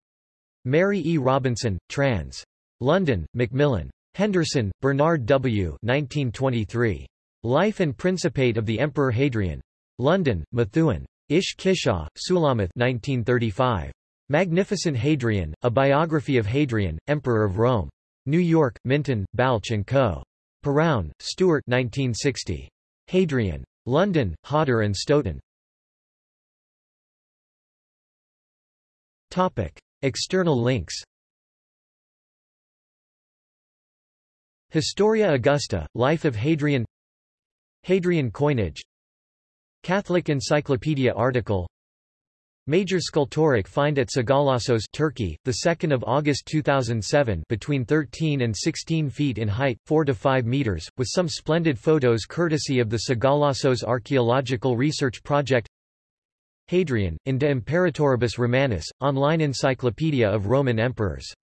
Mary E. Robinson, trans. London, Macmillan. Henderson, Bernard W. 1923. Life and Principate of the Emperor Hadrian. London, Methuen. Ish-Kishor, Sulamith 1935. Magnificent Hadrian, A Biography of Hadrian, Emperor of Rome. New York, Minton, Balch & Co. Perowne, Stuart 1960. Hadrian. London, Hodder and Stoughton. Topic. External links Historia Augusta, Life of Hadrian Hadrian coinage Catholic Encyclopedia article. Major sculptoric find at Sagalassos Turkey, 2 August 2007 between 13 and 16 feet in height, 4 to 5 meters, with some splendid photos courtesy of the Sagalassos Archaeological Research Project. Hadrian, in De Imperatoribus Romanis, online encyclopedia of Roman emperors